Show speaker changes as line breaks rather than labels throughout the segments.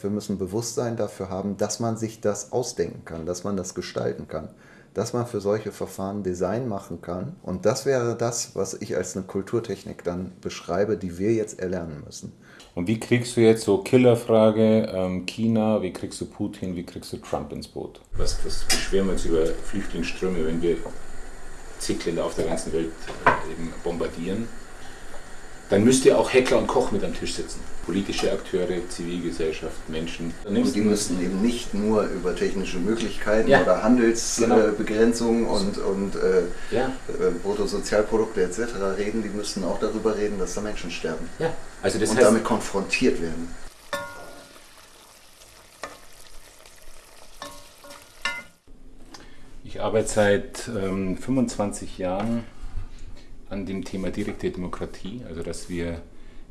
Wir müssen Bewusstsein dafür haben, dass man sich das ausdenken kann, dass man das gestalten kann, dass man für solche Verfahren Design machen kann. Und das wäre das, was ich als eine Kulturtechnik dann beschreibe, die wir jetzt erlernen müssen.
Und wie kriegst du jetzt so Killerfrage, ähm, China, wie kriegst du Putin, wie kriegst du Trump ins Boot? Was, was beschweren wir uns über Flüchtlingsströme, wenn wir zig Länder auf der ganzen Welt äh, eben bombardieren? Dann müsste auch Heckler und Koch mit am Tisch sitzen. Politische Akteure, Zivilgesellschaft, Menschen.
Und die müssten eben nicht nur über technische Möglichkeiten ja. oder Handelsbegrenzungen genau. und, und äh, ja. Äh, Bruttosozialprodukte etc. reden, die müssten auch darüber reden, dass da Menschen sterben.
Ja.
Also das und heißt, damit konfrontiert werden.
Ich arbeite seit ähm, 25 Jahren an dem Thema direkte Demokratie, also dass wir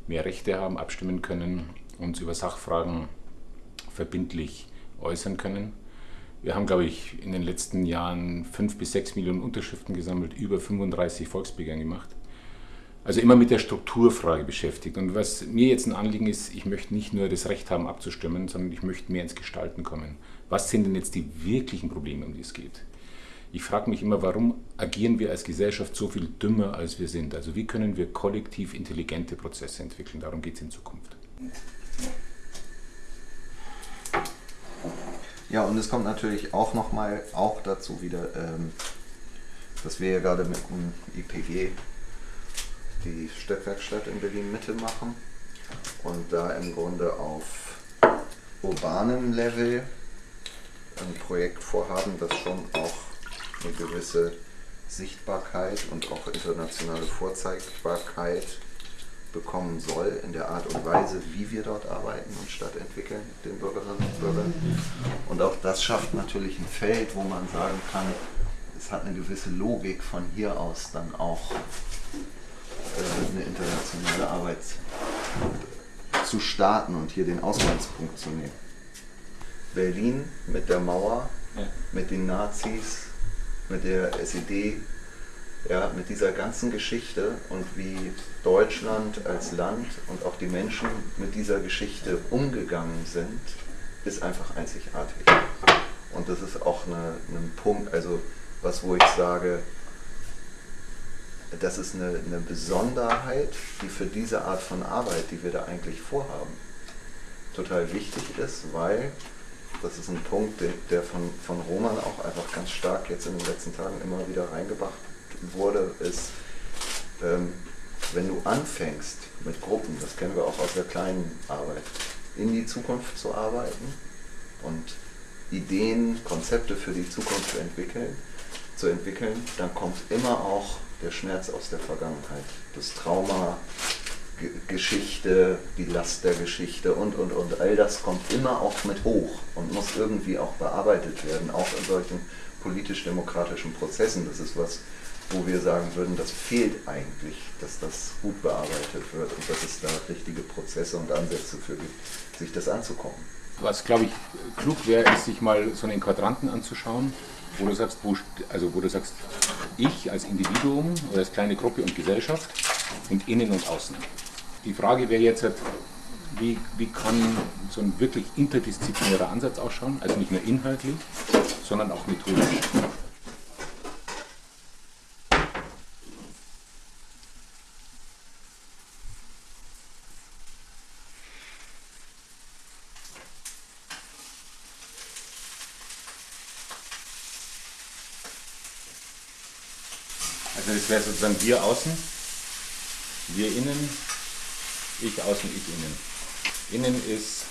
mehr Rechte haben, abstimmen können, uns über Sachfragen verbindlich äußern können. Wir haben, glaube ich, in den letzten Jahren fünf bis sechs Millionen Unterschriften gesammelt, über 35 Volksbegehren gemacht. Also immer mit der Strukturfrage beschäftigt. Und was mir jetzt ein Anliegen ist, ich möchte nicht nur das Recht haben abzustimmen, sondern ich möchte mehr ins Gestalten kommen. Was sind denn jetzt die wirklichen Probleme, um die es geht? Ich frage mich immer, warum agieren wir als Gesellschaft so viel dümmer, als wir sind? Also wie können wir kollektiv intelligente Prozesse entwickeln? Darum geht es in Zukunft.
Ja, und es kommt natürlich auch nochmal auch dazu wieder, ähm, dass wir ja gerade mit dem IPG die Stadtwerkstatt in Berlin Mitte machen und da im Grunde auf urbanem Level ein Projekt vorhaben, das schon auch eine gewisse Sichtbarkeit und auch internationale Vorzeigbarkeit bekommen soll in der Art und Weise, wie wir dort arbeiten und Stadt entwickeln, den Bürgerinnen und Bürgern. Und auch das schafft natürlich ein Feld, wo man sagen kann, es hat eine gewisse Logik von hier aus dann auch äh, eine internationale Arbeit zu starten und hier den Ausgangspunkt zu nehmen. Berlin mit der Mauer, ja. mit den Nazis, mit der SED, ja, mit dieser ganzen Geschichte und wie Deutschland als Land und auch die Menschen mit dieser Geschichte umgegangen sind, ist einfach einzigartig. Und das ist auch eine, ein Punkt, also was, wo ich sage, das ist eine, eine Besonderheit, die für diese Art von Arbeit, die wir da eigentlich vorhaben, total wichtig ist, weil das ist ein Punkt, der von, von Roman auch einfach ganz stark jetzt in den letzten Tagen immer wieder reingebracht wurde, ist, ähm, wenn du anfängst mit Gruppen, das kennen wir auch aus der kleinen Arbeit, in die Zukunft zu arbeiten und Ideen, Konzepte für die Zukunft zu entwickeln, zu entwickeln, dann kommt immer auch der Schmerz aus der Vergangenheit, das Trauma, Geschichte, die Last der Geschichte und, und, und. All das kommt immer auch mit hoch und muss irgendwie auch bearbeitet werden, auch in solchen politisch-demokratischen Prozessen. Das ist was, wo wir sagen würden, das fehlt eigentlich, dass das gut bearbeitet wird und dass es da richtige Prozesse und Ansätze für gibt, sich das anzukommen.
Was, glaube ich, klug wäre, ist, sich mal so einen Quadranten anzuschauen, wo du sagst, wo, also wo du sagst, ich als Individuum oder als kleine Gruppe und Gesellschaft und innen und außen. Die Frage wäre jetzt, halt, wie, wie kann so ein wirklich interdisziplinärer Ansatz ausschauen, also nicht nur inhaltlich, sondern auch methodisch. Also das wäre sozusagen wir außen, wir innen ich außen, ich innen. Innen ist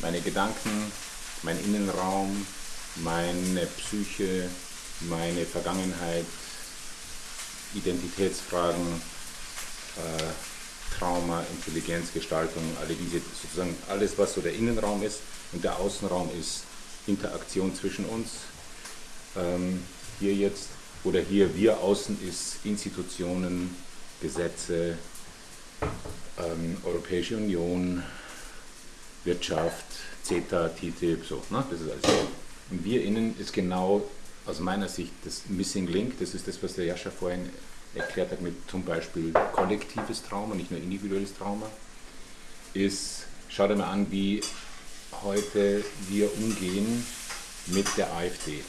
meine Gedanken, mein Innenraum, meine Psyche, meine Vergangenheit, Identitätsfragen, äh, Trauma, Intelligenz, Gestaltung, alle diese, sozusagen alles, was so der Innenraum ist und der Außenraum ist Interaktion zwischen uns. Ähm, hier jetzt, oder hier wir außen ist Institutionen, Gesetze, ähm, Europäische Union, Wirtschaft, CETA, TTIP, so, ne? das ist alles. Und wir innen ist genau aus meiner Sicht das Missing Link, das ist das, was der Jascha vorhin erklärt hat mit zum Beispiel kollektives Trauma, nicht nur individuelles Trauma, ist, schau dir mal an, wie heute wir umgehen mit der AfD.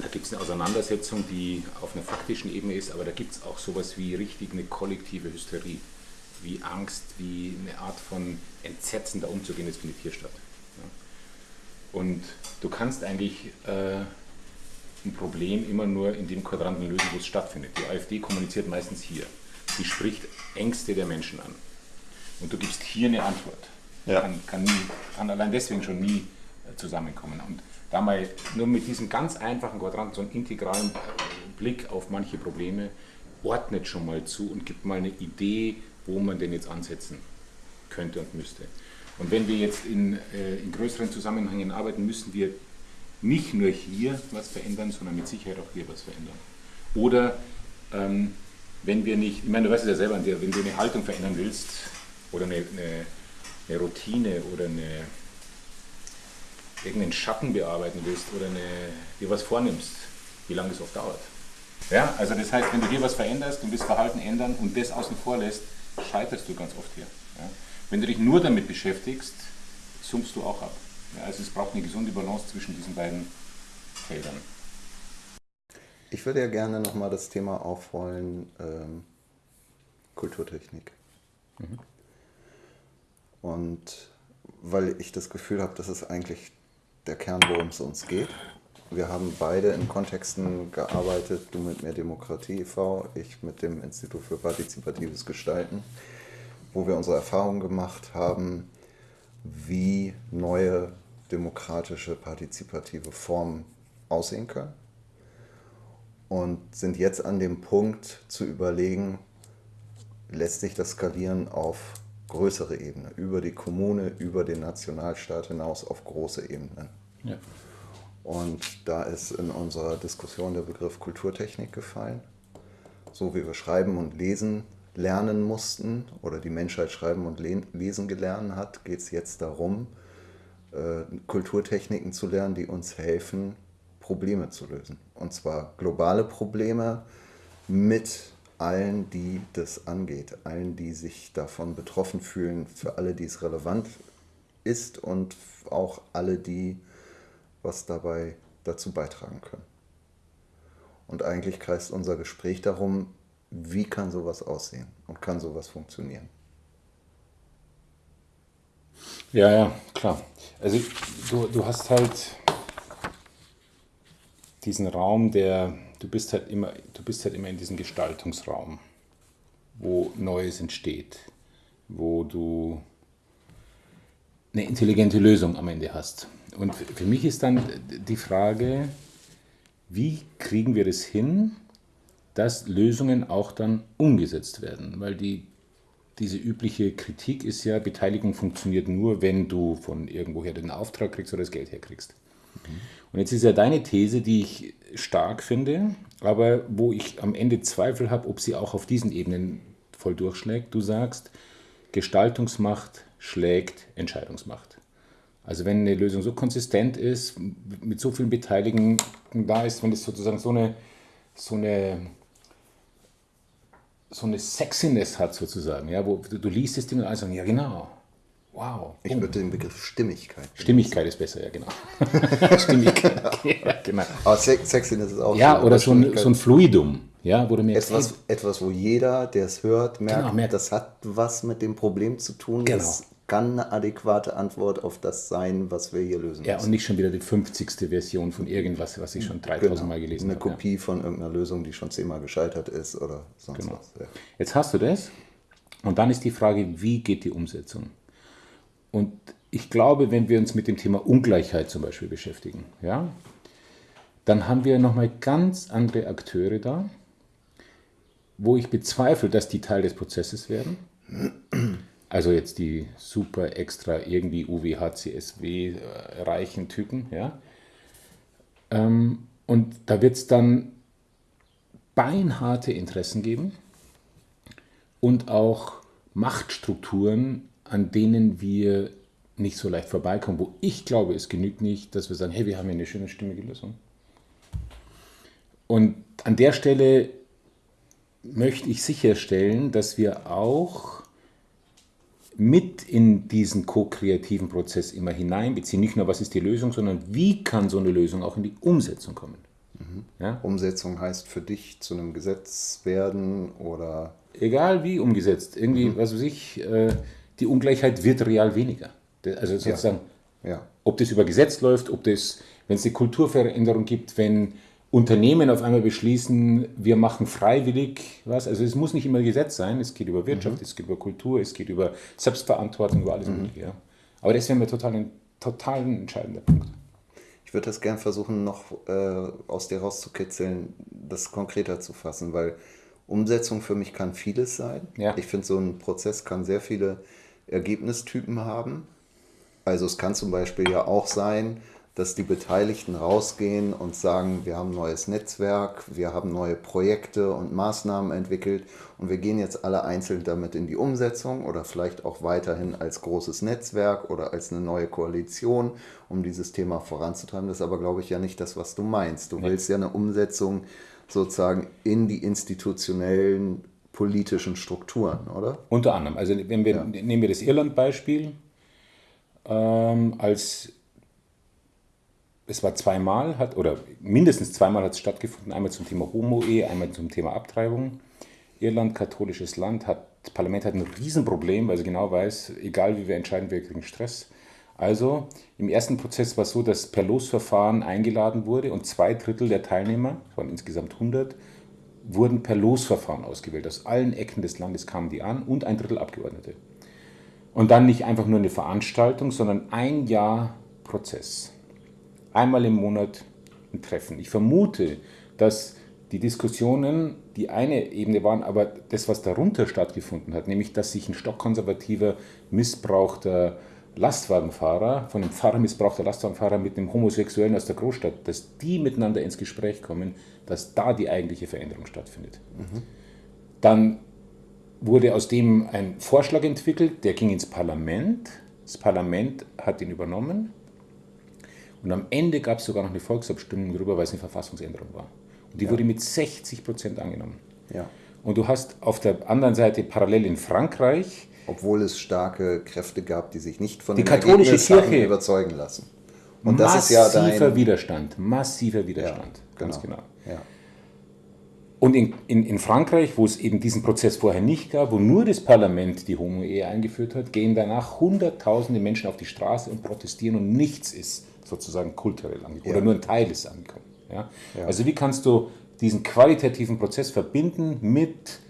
Da gibt es eine Auseinandersetzung, die auf einer faktischen Ebene ist, aber da gibt es auch sowas wie richtig eine kollektive Hysterie, wie Angst, wie eine Art von Entsetzen da umzugehen, das findet hier statt. Und du kannst eigentlich äh, ein Problem immer nur in dem Quadranten lösen, wo es stattfindet. Die AfD kommuniziert meistens hier. Sie spricht Ängste der Menschen an. Und du gibst hier eine Antwort. Ja. Kann, kann, nie, kann allein deswegen schon nie äh, zusammenkommen. Und da mal nur mit diesem ganz einfachen Quadranten so einen integralen Blick auf manche Probleme ordnet schon mal zu und gibt mal eine Idee, wo man denn jetzt ansetzen könnte und müsste. Und wenn wir jetzt in, äh, in größeren Zusammenhängen arbeiten, müssen wir nicht nur hier was verändern, sondern mit Sicherheit auch hier was verändern. Oder ähm, wenn wir nicht, ich meine, du weißt es ja selber, wenn du eine Haltung verändern willst oder eine, eine, eine Routine oder eine, irgendeinen Schatten bearbeiten willst oder eine, dir was vornimmst, wie lange das oft dauert. Ja, also das heißt, wenn du hier was veränderst und das Verhalten ändern und das außen vor lässt, scheiterst du ganz oft hier. Ja. Wenn du dich nur damit beschäftigst, summst du auch ab. Ja, also es braucht eine gesunde Balance zwischen diesen beiden Feldern.
Ich würde ja gerne nochmal das Thema aufrollen, ähm, Kulturtechnik. Mhm. Und weil ich das Gefühl habe, das ist eigentlich der Kern, worum es uns geht. Wir haben beide in Kontexten gearbeitet, du mit Mehr Demokratie e.V., ich mit dem Institut für partizipatives Gestalten, wo wir unsere Erfahrungen gemacht haben, wie neue demokratische, partizipative Formen aussehen können. Und sind jetzt an dem Punkt zu überlegen, lässt sich das skalieren auf größere Ebene, über die Kommune, über den Nationalstaat hinaus auf große Ebenen. Ja. Und da ist in unserer Diskussion der Begriff Kulturtechnik gefallen. So wie wir schreiben und lesen lernen mussten oder die Menschheit schreiben und lesen gelernt hat, geht es jetzt darum, äh, Kulturtechniken zu lernen, die uns helfen, Probleme zu lösen. Und zwar globale Probleme mit allen, die das angeht, allen, die sich davon betroffen fühlen, für alle, die es relevant ist und auch alle, die was dabei dazu beitragen können. Und eigentlich kreist unser Gespräch darum, wie kann sowas aussehen und kann sowas funktionieren.
Ja, ja, klar. Also du, du hast halt diesen Raum, der, du bist halt immer, du bist halt immer in diesem Gestaltungsraum, wo Neues entsteht, wo du eine intelligente Lösung am Ende hast. Und für mich ist dann die Frage, wie kriegen wir das hin, dass Lösungen auch dann umgesetzt werden? Weil die, diese übliche Kritik ist ja, Beteiligung funktioniert nur, wenn du von irgendwoher den Auftrag kriegst oder das Geld herkriegst. Und jetzt ist ja deine These, die ich stark finde, aber wo ich am Ende Zweifel habe, ob sie auch auf diesen Ebenen voll durchschlägt. Du sagst, Gestaltungsmacht schlägt Entscheidungsmacht. Also wenn eine Lösung so konsistent ist, mit so vielen Beteiligten da ist, wenn es sozusagen so eine, so eine, so eine Sexiness hat sozusagen, ja, wo du, du liest das Ding und alle sagen, ja genau, wow.
Ich würde den Begriff Stimmigkeit.
Stimmigkeit ist besser, ja genau. Stimmigkeit, ja,
genau. Aber Sexiness ist auch
Ja, oder so ein, so ein Fluidum. Ja, du
merkst, etwas, etwas, wo jeder, der es hört, merkt, genau, merkt, das hat was mit dem Problem zu tun. Genau. Das kann eine adäquate Antwort auf das sein, was wir hier lösen
Ja, müssen. und nicht schon wieder die 50. Version von irgendwas, was ich schon 3000 genau. Mal gelesen
habe. Eine Kopie ja. von irgendeiner Lösung, die schon zehnmal gescheitert ist oder sonst genau. was.
Ja. Jetzt hast du das und dann ist die Frage, wie geht die Umsetzung? Und ich glaube, wenn wir uns mit dem Thema Ungleichheit zum Beispiel beschäftigen, ja, dann haben wir nochmal ganz andere Akteure da, wo ich bezweifle, dass die Teil des Prozesses werden. Also jetzt die super extra irgendwie UWHCSW äh, reichen Typen, ja. Ähm, und da wird es dann beinharte Interessen geben und auch Machtstrukturen, an denen wir nicht so leicht vorbeikommen, wo ich glaube, es genügt nicht, dass wir sagen, hey, wir haben hier eine schöne stimmige Lösung. Und an der Stelle möchte ich sicherstellen, dass wir auch mit in diesen ko-kreativen Prozess immer hineinbeziehen. Nicht nur, was ist die Lösung, sondern wie kann so eine Lösung auch in die Umsetzung kommen.
Mhm. Ja? Umsetzung heißt für dich zu einem Gesetz werden oder.
Egal wie umgesetzt. Irgendwie, mhm. was weiß ich, äh, die Ungleichheit wird real weniger. Also sozusagen, ja. Ja. ob das über Gesetz läuft, ob das, wenn es eine Kulturveränderung gibt, wenn Unternehmen auf einmal beschließen, wir machen freiwillig was. Also es muss nicht immer Gesetz sein, es geht über Wirtschaft, mhm. es geht über Kultur, es geht über Selbstverantwortung, über alles mhm. Mögliche. Ja. Aber das wäre mir total ein total entscheidender Punkt.
Ich würde das gern versuchen, noch äh, aus dir rauszukitzeln, das konkreter zu fassen, weil Umsetzung für mich kann vieles sein. Ja. Ich finde, so ein Prozess kann sehr viele Ergebnistypen haben. Also es kann zum Beispiel ja auch sein, dass die Beteiligten rausgehen und sagen, wir haben ein neues Netzwerk, wir haben neue Projekte und Maßnahmen entwickelt und wir gehen jetzt alle einzeln damit in die Umsetzung oder vielleicht auch weiterhin als großes Netzwerk oder als eine neue Koalition, um dieses Thema voranzutreiben. Das ist aber, glaube ich, ja nicht das, was du meinst. Du willst ja eine Umsetzung sozusagen in die institutionellen politischen Strukturen, oder?
Unter anderem. Also wenn wir, ja. nehmen wir das Irland-Beispiel ähm, als es war zweimal, hat, oder mindestens zweimal hat es stattgefunden, einmal zum Thema Homo-Ehe, einmal zum Thema Abtreibung. Irland, katholisches Land, hat, das Parlament hat ein Riesenproblem, weil sie genau weiß, egal wie wir entscheiden, wir kriegen Stress. Also im ersten Prozess war es so, dass per Losverfahren eingeladen wurde und zwei Drittel der Teilnehmer, es waren insgesamt 100, wurden per Losverfahren ausgewählt. Aus allen Ecken des Landes kamen die an und ein Drittel Abgeordnete. Und dann nicht einfach nur eine Veranstaltung, sondern ein Jahr Prozess einmal im Monat ein Treffen. Ich vermute, dass die Diskussionen die eine Ebene waren, aber das, was darunter stattgefunden hat, nämlich dass sich ein stockkonservativer, missbrauchter Lastwagenfahrer, von einem Pfarrer missbrauchter Lastwagenfahrer mit einem Homosexuellen aus der Großstadt, dass die miteinander ins Gespräch kommen, dass da die eigentliche Veränderung stattfindet. Mhm. Dann wurde aus dem ein Vorschlag entwickelt, der ging ins Parlament. Das Parlament hat ihn übernommen und am Ende gab es sogar noch eine Volksabstimmung darüber, weil es eine Verfassungsänderung war. Und die ja. wurde mit 60 Prozent angenommen. Ja. Und du hast auf der anderen Seite parallel in Frankreich.
Obwohl es starke Kräfte gab, die sich nicht von
die katholische Kirche
überzeugen lassen.
Und das ist ja dein Widerstand, massiver Widerstand, ja, ganz genau. genau. Ja. Und in, in, in, Frankreich, wo es eben diesen Prozess vorher nicht gab, wo nur das Parlament die Homo-Ehe eingeführt hat, gehen danach Hunderttausende Menschen auf die Straße und protestieren und nichts ist sozusagen kulturell angekommen ja. oder nur ein Teil ist angekommen. Ja? ja? Also wie kannst du diesen qualitativen Prozess verbinden mit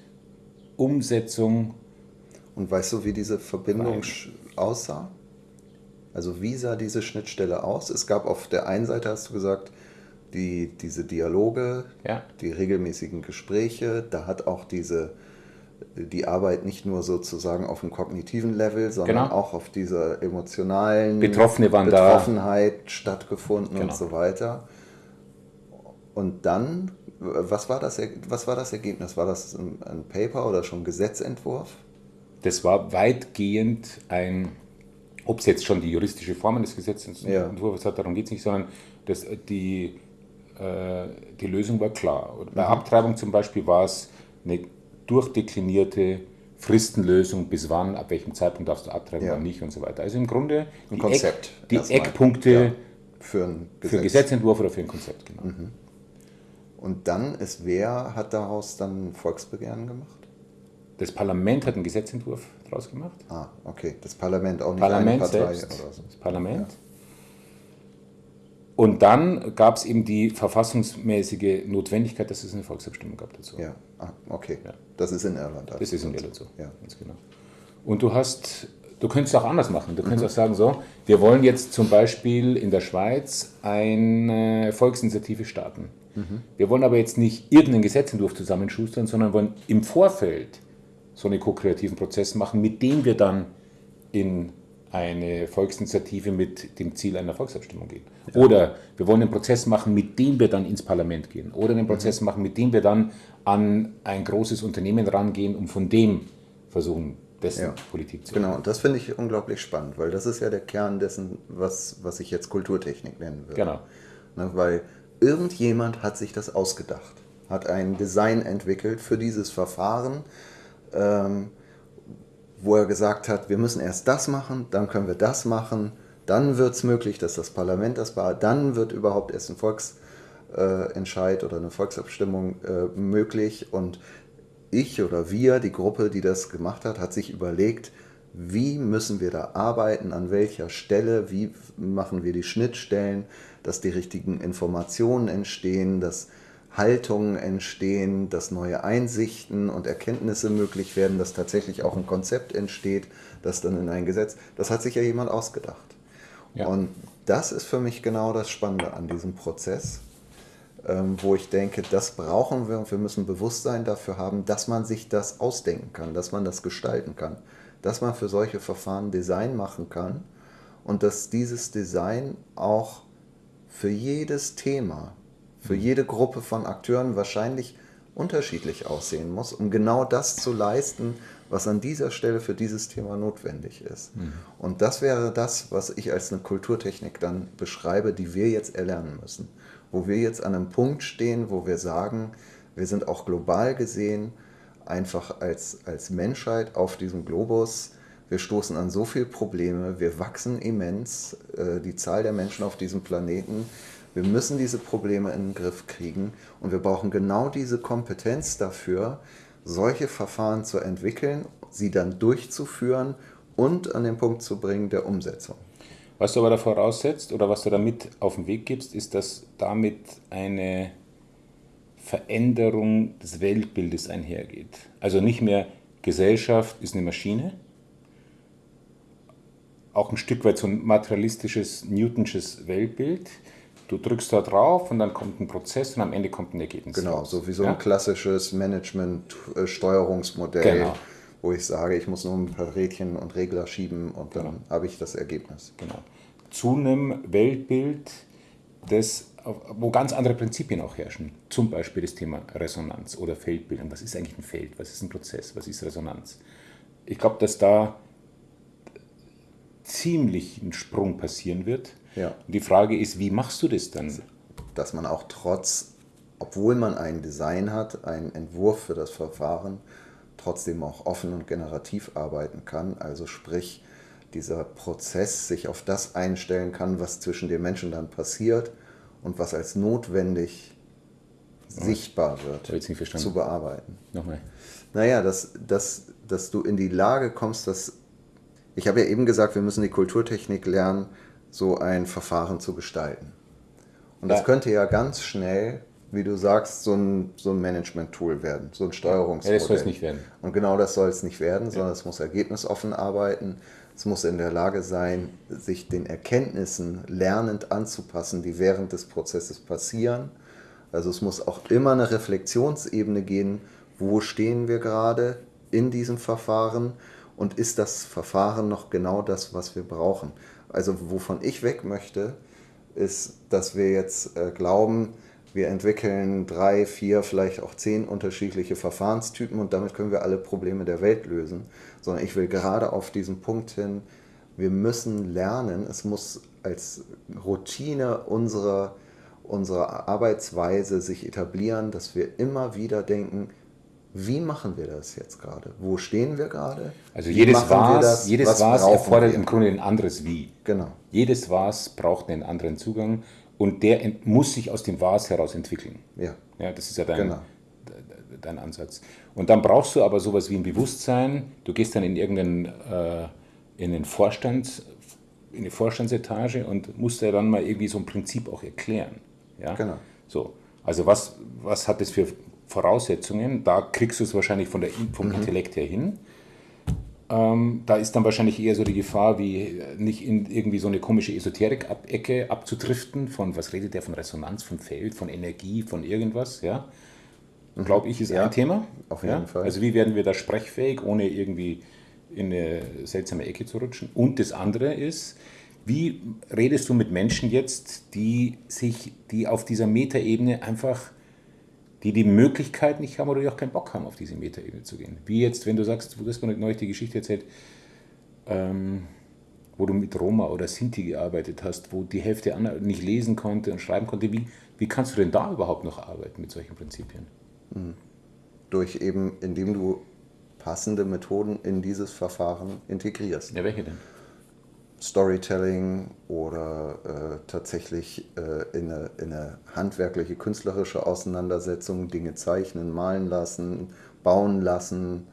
Umsetzung?
Und weißt du, wie diese Verbindung aussah? Also wie sah diese Schnittstelle aus? Es gab auf der einen Seite, hast du gesagt, die, diese Dialoge, ja. die regelmäßigen Gespräche, da hat auch diese die Arbeit nicht nur sozusagen auf dem kognitiven Level, sondern genau. auch auf dieser emotionalen
Betroffene
Betroffenheit da. stattgefunden genau. und so weiter. Und dann, was war, das, was war das Ergebnis? War das ein, ein Paper oder schon ein Gesetzentwurf?
Das war weitgehend ein, ob es jetzt schon die juristische Form eines Gesetzentwurfs ja. hat, darum geht es nicht, sondern das, die, äh, die Lösung war klar. Bei mhm. Abtreibung zum Beispiel war es eine durchdeklinierte Fristenlösung, bis wann, ab welchem Zeitpunkt darfst du abtreiben, ja. wann nicht und so weiter. Also im Grunde
ein Konzept.
Eck, die Eckpunkte ja. für, ein Gesetz. für Gesetzentwurf oder für ein Konzept, genau. Mhm.
Und dann ist wer hat daraus dann Volksbegehren gemacht?
Das Parlament hat einen Gesetzentwurf daraus gemacht.
Ah, okay. Das Parlament auch nicht
Parlament eine Partei selbst, oder so. Das Parlament. Ja. Und dann gab es eben die verfassungsmäßige Notwendigkeit, dass es eine Volksabstimmung gab dazu.
Ja, ah, okay. Ja. Das ist in Irland.
Das ist in Irland so. Ja. Ganz genau. Und du hast, du könntest es auch anders machen. Du könntest mhm. auch sagen, so, wir wollen jetzt zum Beispiel in der Schweiz eine Volksinitiative starten. Mhm. Wir wollen aber jetzt nicht irgendeinen Gesetzentwurf zusammenschustern, sondern wollen im Vorfeld so einen ko-kreativen Prozess machen, mit dem wir dann in eine Volksinitiative mit dem Ziel einer Volksabstimmung gehen. Ja. Oder wir wollen einen Prozess machen, mit dem wir dann ins Parlament gehen. Oder einen Prozess mhm. machen, mit dem wir dann an ein großes Unternehmen rangehen, um von dem versuchen, dessen ja. Politik zu
machen. Genau, und das finde ich unglaublich spannend, weil das ist ja der Kern dessen, was, was ich jetzt Kulturtechnik nennen würde.
Genau.
Ne, weil irgendjemand hat sich das ausgedacht, hat ein Design entwickelt für dieses Verfahren. Ähm, wo er gesagt hat, wir müssen erst das machen, dann können wir das machen, dann wird es möglich, dass das Parlament das war, dann wird überhaupt erst ein Volksentscheid oder eine Volksabstimmung äh, möglich. Und ich oder wir, die Gruppe, die das gemacht hat, hat sich überlegt, wie müssen wir da arbeiten, an welcher Stelle, wie machen wir die Schnittstellen, dass die richtigen Informationen entstehen, dass Haltungen entstehen, dass neue Einsichten und Erkenntnisse möglich werden, dass tatsächlich auch ein Konzept entsteht, das dann in ein Gesetz, das hat sich ja jemand ausgedacht. Ja. Und das ist für mich genau das Spannende an diesem Prozess, ähm, wo ich denke, das brauchen wir und wir müssen Bewusstsein dafür haben, dass man sich das ausdenken kann, dass man das gestalten kann, dass man für solche Verfahren Design machen kann und dass dieses Design auch für jedes Thema, für mhm. jede Gruppe von Akteuren wahrscheinlich unterschiedlich aussehen muss, um genau das zu leisten, was an dieser Stelle für dieses Thema notwendig ist. Mhm. Und das wäre das, was ich als eine Kulturtechnik dann beschreibe, die wir jetzt erlernen müssen. Wo wir jetzt an einem Punkt stehen, wo wir sagen, wir sind auch global gesehen einfach als, als Menschheit auf diesem Globus. Wir stoßen an so viele Probleme, wir wachsen immens, äh, die Zahl der Menschen auf diesem Planeten. Wir müssen diese Probleme in den Griff kriegen und wir brauchen genau diese Kompetenz dafür, solche Verfahren zu entwickeln, sie dann durchzuführen und an den Punkt zu bringen der Umsetzung.
Was du aber da voraussetzt oder was du damit auf den Weg gibst, ist, dass damit eine Veränderung des Weltbildes einhergeht. Also nicht mehr Gesellschaft ist eine Maschine, auch ein Stück weit so ein materialistisches, Newtonsches Weltbild, Du drückst da drauf und dann kommt ein Prozess und am Ende kommt ein Ergebnis.
Genau, raus. so wie so ein ja? klassisches Management-Steuerungsmodell, genau. wo ich sage, ich muss nur ein paar Rädchen und Regler schieben und dann genau. habe ich das Ergebnis.
Genau. Zu einem Weltbild, das, wo ganz andere Prinzipien auch herrschen. Zum Beispiel das Thema Resonanz oder Feldbildung. Was ist eigentlich ein Feld? Was ist ein Prozess? Was ist Resonanz? Ich glaube, dass da ziemlich ein Sprung passieren wird ja. Die Frage ist, wie machst du das dann?
Dass man auch trotz, obwohl man ein Design hat, einen Entwurf für das Verfahren, trotzdem auch offen und generativ arbeiten kann. Also sprich, dieser Prozess sich auf das einstellen kann, was zwischen den Menschen dann passiert und was als notwendig oh, sichtbar wird, zu bearbeiten.
Nochmal.
Naja, dass, dass, dass du in die Lage kommst, dass. Ich habe ja eben gesagt, wir müssen die Kulturtechnik lernen, so ein Verfahren zu gestalten. Und das ja. könnte ja ganz schnell, wie du sagst, so ein, so ein Management-Tool werden, so ein Steuerungsmodell. Ja,
das soll es nicht werden.
Und genau das soll es nicht werden, sondern es muss ergebnisoffen arbeiten. Es muss in der Lage sein, sich den Erkenntnissen lernend anzupassen, die während des Prozesses passieren. Also es muss auch immer eine Reflexionsebene gehen, wo stehen wir gerade in diesem Verfahren und ist das Verfahren noch genau das, was wir brauchen. Also wovon ich weg möchte, ist, dass wir jetzt äh, glauben, wir entwickeln drei, vier, vielleicht auch zehn unterschiedliche Verfahrenstypen und damit können wir alle Probleme der Welt lösen. Sondern ich will gerade auf diesen Punkt hin, wir müssen lernen, es muss als Routine unserer, unserer Arbeitsweise sich etablieren, dass wir immer wieder denken, wie machen wir das jetzt gerade? Wo stehen wir gerade?
Also jedes Was, jedes Was, erfordert wir? im Grunde ein anderes Wie.
Genau.
Jedes Was braucht einen anderen Zugang und der muss sich aus dem Was heraus entwickeln.
Ja.
Ja, das ist ja dein, genau. dein Ansatz. Und dann brauchst du aber sowas wie ein Bewusstsein. Du gehst dann in irgendeinen äh, in den Vorstand, in die Vorstandsetage und musst ja dann mal irgendwie so ein Prinzip auch erklären. Ja?
Genau.
So. Also was, was hat das für Voraussetzungen. Da kriegst du es wahrscheinlich von der, vom mhm. Intellekt her hin. Ähm, da ist dann wahrscheinlich eher so die Gefahr, wie nicht in irgendwie so eine komische Esoterik-Ecke abzudriften, von was redet der von Resonanz, von Feld, von Energie, von irgendwas, ja. Mhm. Glaube ich, ist ja, ein Thema.
Auf jeden ja? Fall.
Also wie werden wir da sprechfähig, ohne irgendwie in eine seltsame Ecke zu rutschen? Und das andere ist, wie redest du mit Menschen jetzt, die sich, die auf dieser Metaebene einfach die die Möglichkeit nicht haben oder die auch keinen Bock haben, auf diese Metaebene zu gehen. Wie jetzt, wenn du sagst, du hast mir neulich die Geschichte erzählt, ähm, wo du mit Roma oder Sinti gearbeitet hast, wo die Hälfte nicht lesen konnte und schreiben konnte. Wie, wie kannst du denn da überhaupt noch arbeiten mit solchen Prinzipien?
Mhm. Durch eben, indem du passende Methoden in dieses Verfahren integrierst.
Ja, welche denn?
Storytelling oder äh, tatsächlich äh, in, eine, in, eine, handwerkliche, künstlerische Auseinandersetzung Dinge zeichnen, malen lassen, bauen lassen,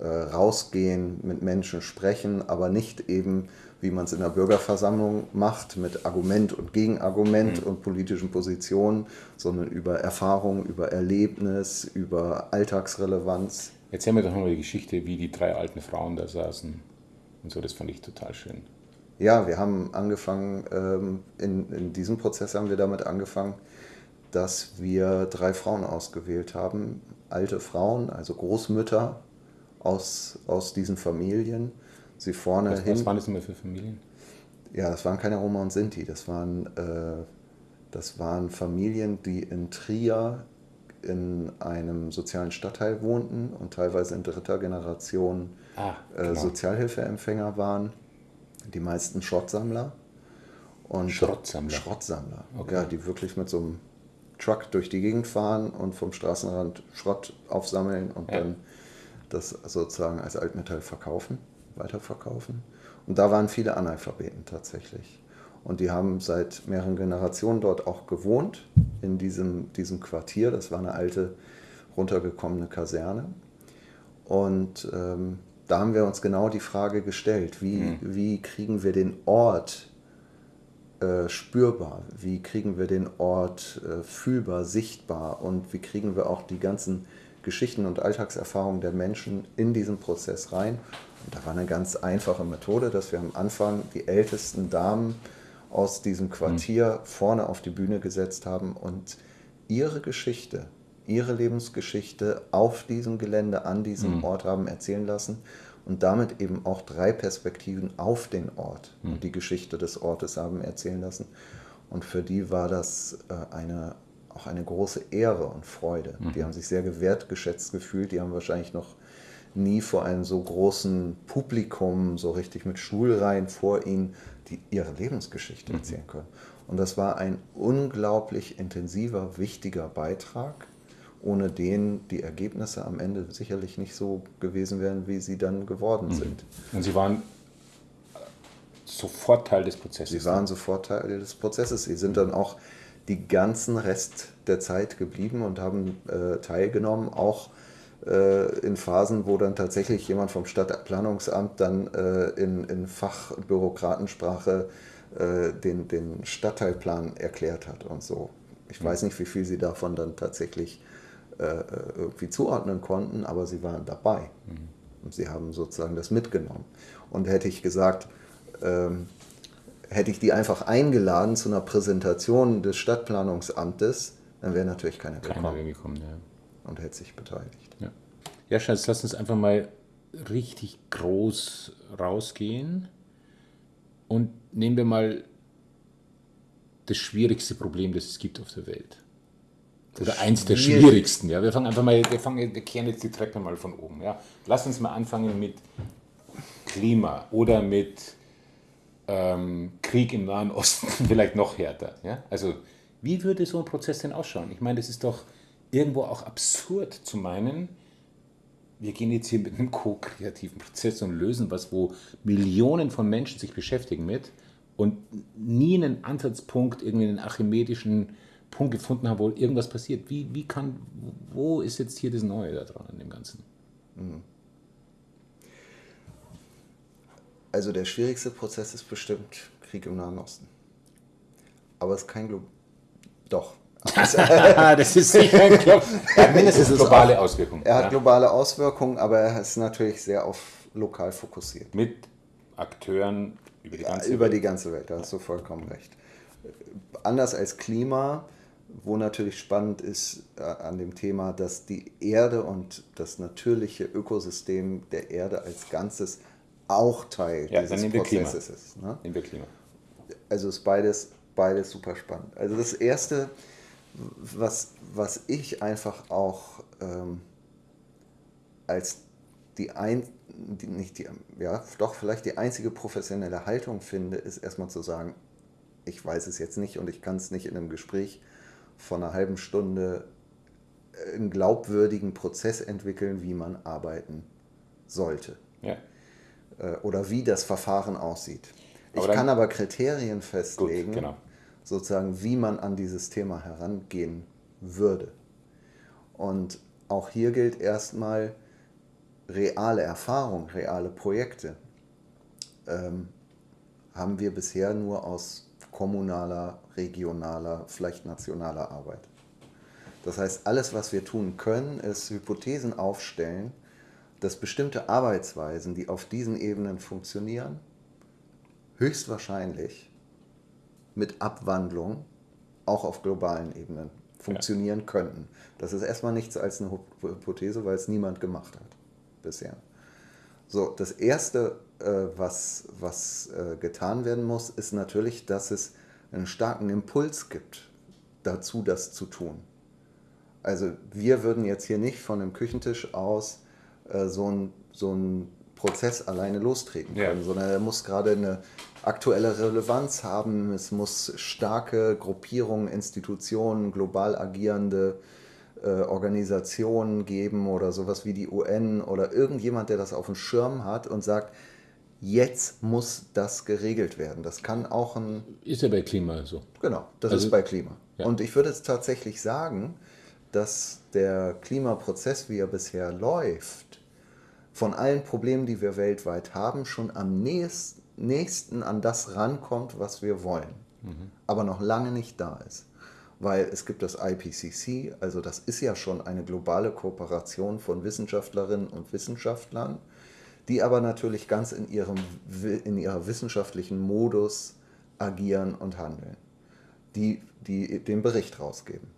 äh, rausgehen, mit Menschen sprechen, aber nicht eben, wie man es in der Bürgerversammlung macht, mit Argument und Gegenargument mhm. und politischen Positionen, sondern über Erfahrung, über Erlebnis, über Alltagsrelevanz.
Erzähl mir doch nochmal die Geschichte, wie die drei alten Frauen da saßen und so, das fand ich total schön.
Ja, wir haben angefangen, ähm, in, in diesem Prozess haben wir damit angefangen, dass wir drei Frauen ausgewählt haben. Alte Frauen, also Großmütter aus, aus diesen Familien. Sie vorne
was,
hin.
Was waren das immer für Familien?
Ja, das waren keine Roma und Sinti. Das waren, äh, das waren Familien, die in Trier in einem sozialen Stadtteil wohnten und teilweise in dritter Generation ah, äh, Sozialhilfeempfänger waren die meisten Schrottsammler.
Und Schrottsammler?
Schrottsammler, okay. ja, die wirklich mit so einem Truck durch die Gegend fahren und vom Straßenrand Schrott aufsammeln und ja. dann das sozusagen als Altmetall verkaufen, weiterverkaufen. Und da waren viele Analphabeten tatsächlich. Und die haben seit mehreren Generationen dort auch gewohnt, in diesem, diesem Quartier. Das war eine alte, runtergekommene Kaserne. Und ähm, da haben wir uns genau die Frage gestellt, wie, mhm. wie kriegen wir den Ort äh, spürbar, wie kriegen wir den Ort äh, fühlbar, sichtbar und wie kriegen wir auch die ganzen Geschichten und Alltagserfahrungen der Menschen in diesen Prozess rein. Und da war eine ganz einfache Methode, dass wir am Anfang die ältesten Damen aus diesem Quartier mhm. vorne auf die Bühne gesetzt haben und ihre Geschichte ihre Lebensgeschichte auf diesem Gelände, an diesem mhm. Ort haben erzählen lassen und damit eben auch drei Perspektiven auf den Ort mhm. und die Geschichte des Ortes haben erzählen lassen. Und für die war das äh, eine, auch eine große Ehre und Freude. Mhm. Die haben sich sehr gewertgeschätzt gefühlt, die haben wahrscheinlich noch nie vor einem so großen Publikum, so richtig mit Schulreihen vor ihnen, die ihre Lebensgeschichte mhm. erzählen können. Und das war ein unglaublich intensiver, wichtiger Beitrag ohne den die Ergebnisse am Ende sicherlich nicht so gewesen wären, wie sie dann geworden mhm. sind.
Und Sie waren sofort Teil des Prozesses?
Sie waren sofort Teil des Prozesses. Sie sind dann auch die ganzen Rest der Zeit geblieben und haben äh, teilgenommen, auch äh, in Phasen, wo dann tatsächlich jemand vom Stadtplanungsamt dann äh, in, in Fachbürokratensprache äh, den, den Stadtteilplan erklärt hat und so. Ich mhm. weiß nicht, wie viel sie davon dann tatsächlich äh, irgendwie zuordnen konnten, aber sie waren dabei. Mhm. Und sie haben sozusagen das mitgenommen. Und hätte ich gesagt, ähm, hätte ich die einfach eingeladen zu einer Präsentation des Stadtplanungsamtes, dann wäre natürlich keiner gekommen. Keiner gekommen, ja. Und hätte sich beteiligt.
Ja, ja Schatz, lass uns einfach mal richtig groß rausgehen und nehmen wir mal das schwierigste Problem, das es gibt auf der Welt. Oder eins der schwierigsten. Ja. Wir fangen einfach mal, wir, fangen, wir kehren jetzt die Treppe mal von oben. Ja. Lass uns mal anfangen mit Klima oder mit ähm, Krieg im Nahen Osten, vielleicht noch härter. Ja. Also wie würde so ein Prozess denn ausschauen? Ich meine, das ist doch irgendwo auch absurd zu meinen, wir gehen jetzt hier mit einem ko-kreativen Prozess und lösen was, wo Millionen von Menschen sich beschäftigen mit und nie einen Ansatzpunkt, irgendwie einen archimedischen Punkt gefunden haben, wo irgendwas passiert. Wie, wie kann, wo ist jetzt hier das Neue da dran an dem Ganzen? Mhm.
Also der schwierigste Prozess ist bestimmt Krieg im Nahen Osten. Aber es ist kein Glo Doch.
das ist sicher ein Glo ja, mindestens globale Auswirkungen.
Er hat ja. globale Auswirkungen, aber er ist natürlich sehr auf lokal fokussiert.
Mit Akteuren
über die ganze ja, über Welt. die ganze Welt, da hast du vollkommen recht. Anders als Klima wo natürlich spannend ist äh, an dem Thema, dass die Erde und das natürliche Ökosystem der Erde als Ganzes auch Teil ja, dieses Prozesses ist. Ne? Nehmen wir Klima. Also ist beides, beides super spannend. Also das Erste, was, was ich einfach auch ähm, als die, ein, die, nicht die, ja, doch vielleicht die einzige professionelle Haltung finde, ist erstmal zu sagen, ich weiß es jetzt nicht und ich kann es nicht in einem Gespräch von einer halben Stunde einen glaubwürdigen Prozess entwickeln, wie man arbeiten sollte.
Ja.
Äh, oder wie das Verfahren aussieht. Ich
Aber dann-
kann aber Kriterien festlegen,
genau.
sozusagen, wie man an dieses Thema herangehen würde. Und auch hier gilt erstmal reale Erfahrung, reale Projekte. Ähm, haben wir bisher nur aus kommunaler, regionaler, vielleicht nationaler Arbeit. Das heißt, alles, was wir tun können, ist Hypothesen aufstellen, dass bestimmte Arbeitsweisen, die auf diesen Ebenen funktionieren, höchstwahrscheinlich mit Abwandlung auch auf globalen Ebenen funktionieren könnten. Das ist erstmal nichts als eine Hypothese, weil es niemand gemacht hat bisher. So, das Erste, äh, was, was äh, getan werden muss, ist natürlich, dass es einen starken Impuls gibt dazu, das zu tun. Also wir würden jetzt hier nicht von dem Küchentisch aus äh, so einen so Prozess alleine lostreten
Ja.
können, sondern er muss gerade eine aktuelle Relevanz haben, es muss starke Gruppierungen, Institutionen, global agierende äh, Organisationen geben oder sowas wie die UN oder irgendjemand, der das auf dem Schirm hat und sagt, jetzt muss das geregelt werden. Das kann auch ein
Ist ja bei Klima so.
Genau, das
Also-
ist bei Klima.
Ja.
Und ich würde jetzt tatsächlich sagen, dass der Klimaprozess, wie er bisher läuft, von allen Problemen, die wir weltweit haben, schon am nächst- nächsten an das rankommt, was wir wollen. Aber noch lange nicht da ist. Weil es gibt das IPCC, also das ist ja schon eine globale Kooperation von Wissenschaftlerinnen und Wissenschaftlern, die aber natürlich ganz in, ihrem, in ihrer wissenschaftlichen Modus agieren und handeln, die, die den Bericht rausgeben.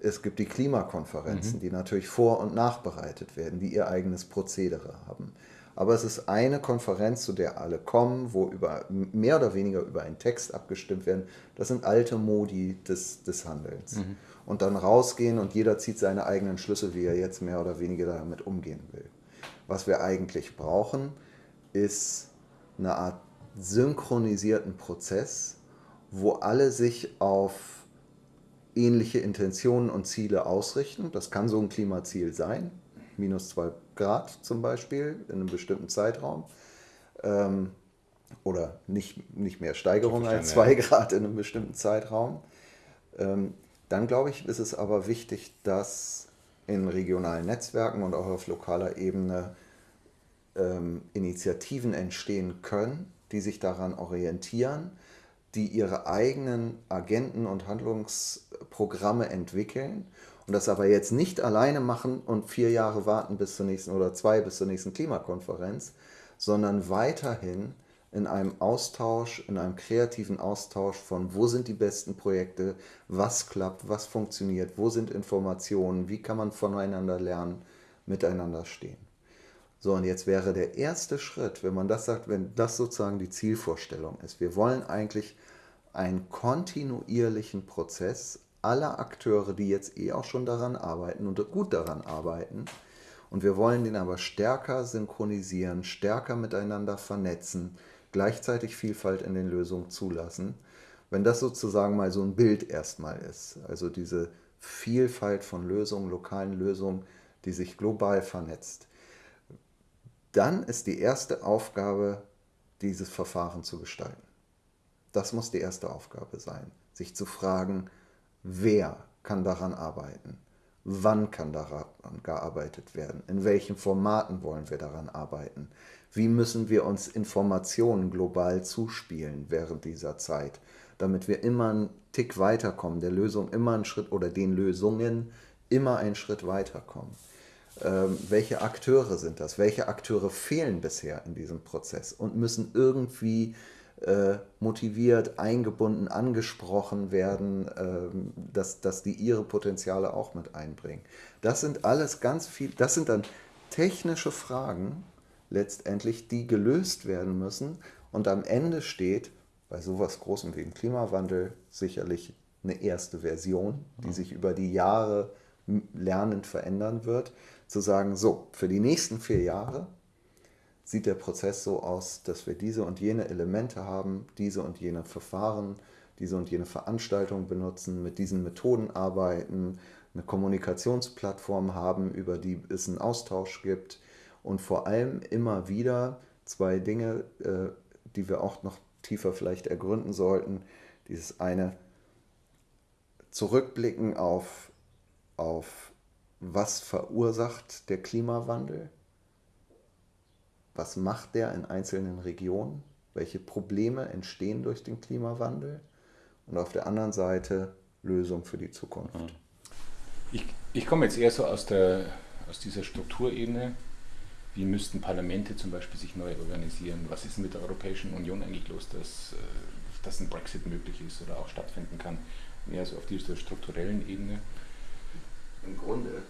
Es gibt die Klimakonferenzen, die natürlich vor- und nachbereitet werden, die ihr eigenes Prozedere haben. Aber es ist eine Konferenz, zu der alle kommen, wo über, mehr oder weniger über einen Text abgestimmt werden. Das sind alte Modi des, des Handelns. Und dann rausgehen und jeder zieht seine eigenen Schlüsse, wie er jetzt mehr oder weniger damit umgehen will. Was wir eigentlich brauchen, ist eine Art synchronisierten Prozess, wo alle sich auf ähnliche Intentionen und Ziele ausrichten. Das kann so ein Klimaziel sein, minus 2 Grad zum Beispiel in einem bestimmten Zeitraum. Ähm, oder nicht, nicht mehr Steigerung als 2
Verstanden,
Grad in einem bestimmten Zeitraum. Ähm, dann glaube ich, ist es aber wichtig, dass in regionalen Netzwerken und auch auf lokaler Ebene ähm, Initiativen entstehen können, die sich daran orientieren, die ihre eigenen Agenten und Handlungsprogramme entwickeln und das aber jetzt nicht alleine machen und vier Jahre warten bis zur nächsten oder zwei bis zur nächsten Klimakonferenz, sondern weiterhin in einem Austausch, in einem kreativen Austausch von, wo sind die besten Projekte, was klappt, was funktioniert, wo sind Informationen, wie kann man voneinander lernen, miteinander stehen. So, und jetzt wäre der erste Schritt, wenn man das sagt, wenn das sozusagen die Zielvorstellung ist. Wir wollen eigentlich einen kontinuierlichen Prozess aller Akteure, die jetzt eh auch schon daran arbeiten und gut daran arbeiten. Und wir wollen den aber stärker synchronisieren, stärker miteinander vernetzen, gleichzeitig Vielfalt in den Lösungen zulassen. Wenn das sozusagen mal so ein Bild erstmal ist, also diese Vielfalt von Lösungen, lokalen Lösungen, die sich global vernetzt, dann ist die erste Aufgabe, dieses Verfahren zu gestalten. Das muss die erste Aufgabe sein, sich zu fragen, wer kann daran arbeiten, wann kann daran gearbeitet werden, in welchen Formaten wollen wir daran arbeiten, wie müssen wir uns Informationen global zuspielen während dieser Zeit, damit wir immer einen Tick weiterkommen, der Lösung immer einen Schritt oder den Lösungen immer einen Schritt weiterkommen. Ähm, welche Akteure sind das? Welche Akteure fehlen bisher in diesem Prozess und müssen irgendwie äh, motiviert, eingebunden, angesprochen werden, ähm, dass, dass die ihre Potenziale auch mit einbringen. Das sind alles ganz viel, das sind dann technische Fragen letztendlich, die gelöst werden müssen. Und am Ende steht bei sowas Großem wie dem Klimawandel sicherlich eine erste Version, die sich über die Jahre lernend verändern wird, zu sagen, so, für die nächsten vier Jahre sieht der Prozess so aus, dass wir diese und jene Elemente haben, diese und jene Verfahren, diese und jene Veranstaltungen benutzen, mit diesen Methoden arbeiten, eine Kommunikationsplattform haben, über die es einen Austausch gibt und vor allem immer wieder zwei Dinge, äh, die wir auch noch tiefer vielleicht ergründen sollten. Dieses eine Zurückblicken auf, auf was verursacht der Klimawandel, was macht der in einzelnen Regionen, welche Probleme entstehen durch den Klimawandel und auf der anderen Seite Lösung für die Zukunft.
Ich, ich komme jetzt eher so aus, der, aus dieser Strukturebene. Wie müssten Parlamente zum Beispiel sich neu organisieren? Was ist mit der Europäischen Union eigentlich los, dass, äh, dass ein Brexit möglich ist oder auch stattfinden kann? Mehr so auf dieser strukturellen Ebene.
Im Grunde,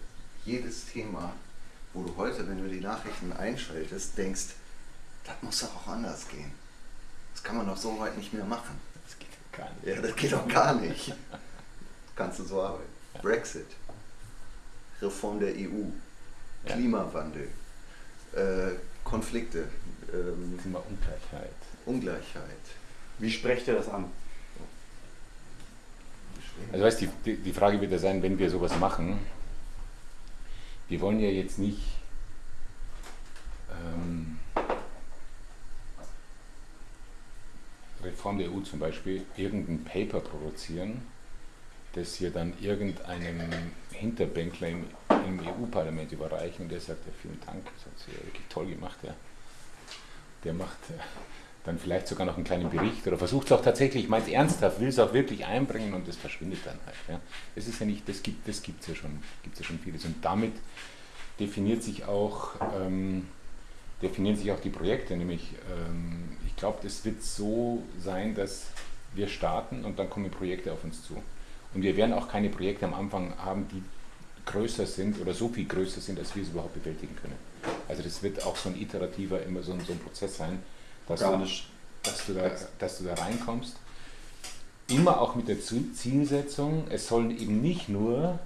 jedes Thema, wo du heute, wenn du die Nachrichten einschaltest, denkst, das muss doch auch anders gehen. Das kann man doch so weit nicht mehr machen.
Das geht gar nicht.
Ja, das geht doch gar nicht. Kannst du so arbeiten. Brexit, Reform der EU. Klimawandel, äh, Konflikte.
Ähm, Ungleichheit.
Ungleichheit.
Wie sprecht ihr das an?
Also weißt, die, die Frage wird ja sein, wenn wir sowas machen, wir wollen ja jetzt nicht ähm, Reform der EU zum Beispiel irgendein Paper produzieren, das wir dann irgendeinem Hinterbänkler im, im EU-Parlament überreichen und der sagt, ja, vielen Dank, das hat sie wirklich toll gemacht. Ja. Der macht äh, dann vielleicht sogar noch einen kleinen Bericht oder versucht es auch tatsächlich, meint ernsthaft, will es auch wirklich einbringen und das verschwindet dann halt. Ja. Das ist ja nicht, das gibt es das ja schon, gibt's ja schon vieles. Und damit definiert sich auch, ähm, definieren sich auch die Projekte, nämlich ähm, ich glaube, es wird so sein, dass wir starten und dann kommen Projekte auf uns zu. Und wir werden auch keine Projekte am Anfang haben, die größer sind oder so viel größer sind, als wir es überhaupt bewältigen können. Also das wird auch so ein iterativer, immer so ein, so ein Prozess sein, dass du, dass, du da, dass du da reinkommst. Immer auch mit der Zielsetzung, es sollen eben nicht nur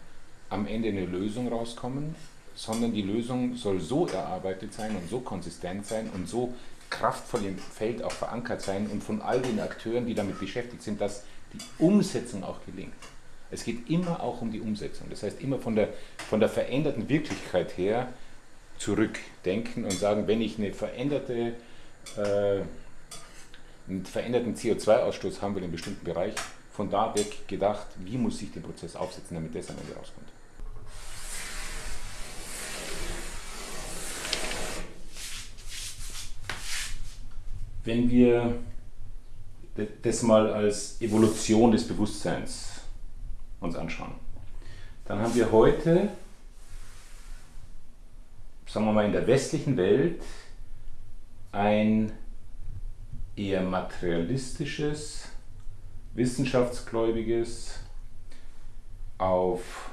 am Ende eine Lösung rauskommen, sondern die Lösung soll so erarbeitet sein und so konsistent sein und so kraftvoll im Feld auch verankert sein und von all den Akteuren, die damit beschäftigt sind, dass die Umsetzung auch gelingt. Es geht immer auch um die Umsetzung. Das heißt, immer von der, von der veränderten Wirklichkeit her zurückdenken und sagen, wenn ich eine veränderte, äh, einen veränderten CO2-Ausstoß haben will in einem bestimmten Bereich, von da weg gedacht, wie muss ich den Prozess aufsetzen, damit das am Ende rauskommt. Wenn wir das mal als Evolution des Bewusstseins uns anschauen. Dann haben wir heute, sagen wir mal in der westlichen Welt, ein eher materialistisches, wissenschaftsgläubiges, auf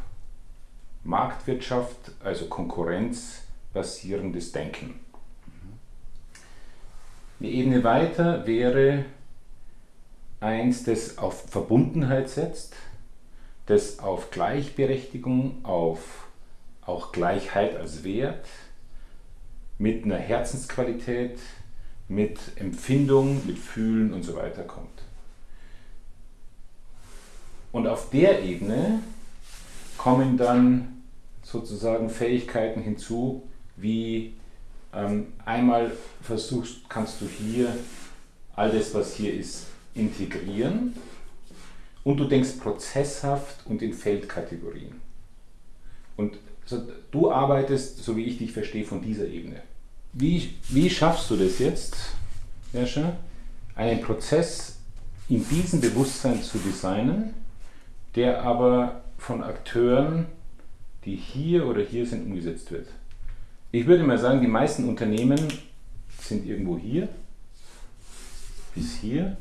Marktwirtschaft, also Konkurrenz basierendes Denken. Eine Ebene weiter wäre eins, das auf Verbundenheit setzt, das auf Gleichberechtigung, auf auch Gleichheit als Wert, mit einer Herzensqualität, mit Empfindung, mit Fühlen und so weiter kommt. Und auf der Ebene kommen dann sozusagen Fähigkeiten hinzu, wie ähm, einmal versuchst, kannst du hier all das, was hier ist, integrieren und du denkst prozesshaft und in Feldkategorien. Und so, du arbeitest, so wie ich dich verstehe, von dieser Ebene. Wie, wie schaffst du das jetzt, Jascha, einen Prozess in diesem Bewusstsein zu designen, der aber von Akteuren, die hier oder hier sind, umgesetzt wird? Ich würde mal sagen, die meisten Unternehmen sind irgendwo hier bis hier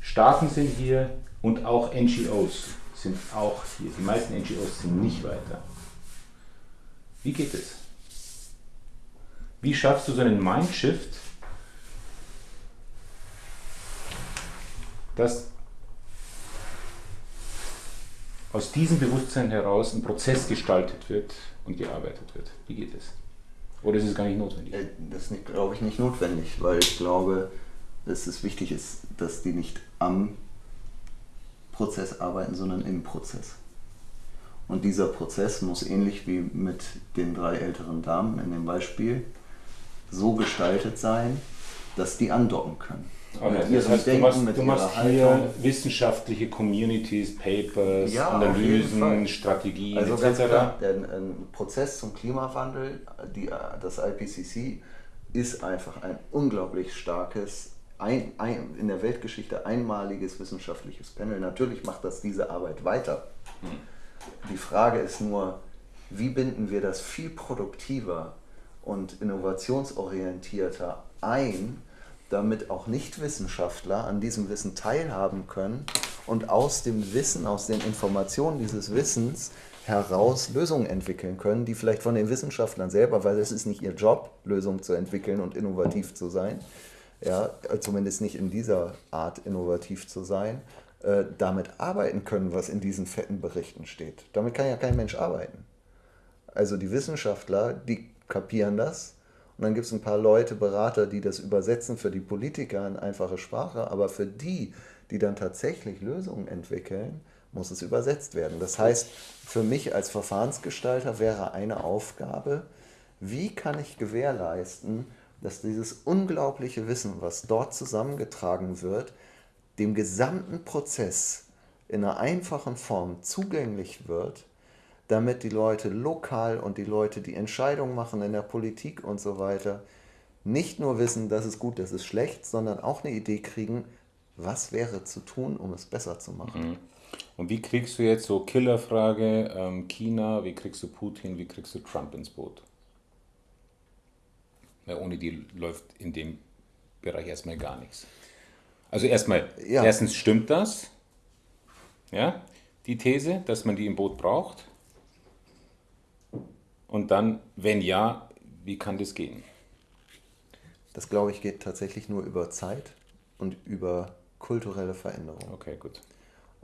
Staaten sind hier und auch NGOs sind auch hier. Die meisten NGOs sind nicht weiter. Wie geht es? Wie schaffst du so einen Mindshift, dass aus diesem Bewusstsein heraus ein Prozess gestaltet wird und gearbeitet wird? Wie geht es? Oder ist es gar nicht notwendig? Äh,
das ist, glaube ich, nicht notwendig, weil ich glaube, dass es wichtig ist, dass die nicht am Prozess arbeiten, sondern im Prozess. Und dieser Prozess muss ähnlich wie mit den drei älteren Damen in dem Beispiel so gestaltet sein, dass die andocken können.
Okay, das heißt, Denken, du machst, du machst hier wissenschaftliche Communities, Papers, ja, Analysen, Strategien
also etc. Ganz klar, der, ein Prozess zum Klimawandel, die, das IPCC, ist einfach ein unglaublich starkes, ein, ein, in der Weltgeschichte einmaliges wissenschaftliches Panel. Natürlich macht das diese Arbeit weiter. Hm. Die Frage ist nur, wie binden wir das viel produktiver und innovationsorientierter ein, damit auch Nichtwissenschaftler an diesem Wissen teilhaben können und aus dem Wissen, aus den Informationen dieses Wissens heraus Lösungen entwickeln können, die vielleicht von den Wissenschaftlern selber, weil es ist nicht ihr Job, Lösungen zu entwickeln und innovativ zu sein, ja, zumindest nicht in dieser Art innovativ zu sein, äh, damit arbeiten können, was in diesen fetten Berichten steht. Damit kann ja kein Mensch arbeiten. Also die Wissenschaftler, die kapieren das und dann gibt es ein paar Leute, Berater, die das übersetzen für die Politiker in einfache Sprache, aber für die, die dann tatsächlich Lösungen entwickeln, muss es übersetzt werden. Das heißt, für mich als Verfahrensgestalter wäre eine Aufgabe, wie kann ich gewährleisten, dass dieses unglaubliche Wissen, was dort zusammengetragen wird, dem gesamten Prozess in einer einfachen Form zugänglich wird damit die Leute lokal und die Leute, die Entscheidungen machen in der Politik und so weiter, nicht nur wissen, das ist gut, das ist schlecht, sondern auch eine Idee kriegen, was wäre zu tun, um es besser zu machen.
Mhm. Und wie kriegst du jetzt so Killerfrage, ähm, China, wie kriegst du Putin, wie kriegst du Trump ins Boot? Ja, ohne die läuft in dem Bereich erstmal gar nichts. Also erstmal, ja. erstens stimmt das, ja, die These, dass man die im Boot braucht. Und dann, wenn ja, wie kann das gehen?
Das glaube ich geht tatsächlich nur über Zeit und über kulturelle Veränderung.
Okay, gut.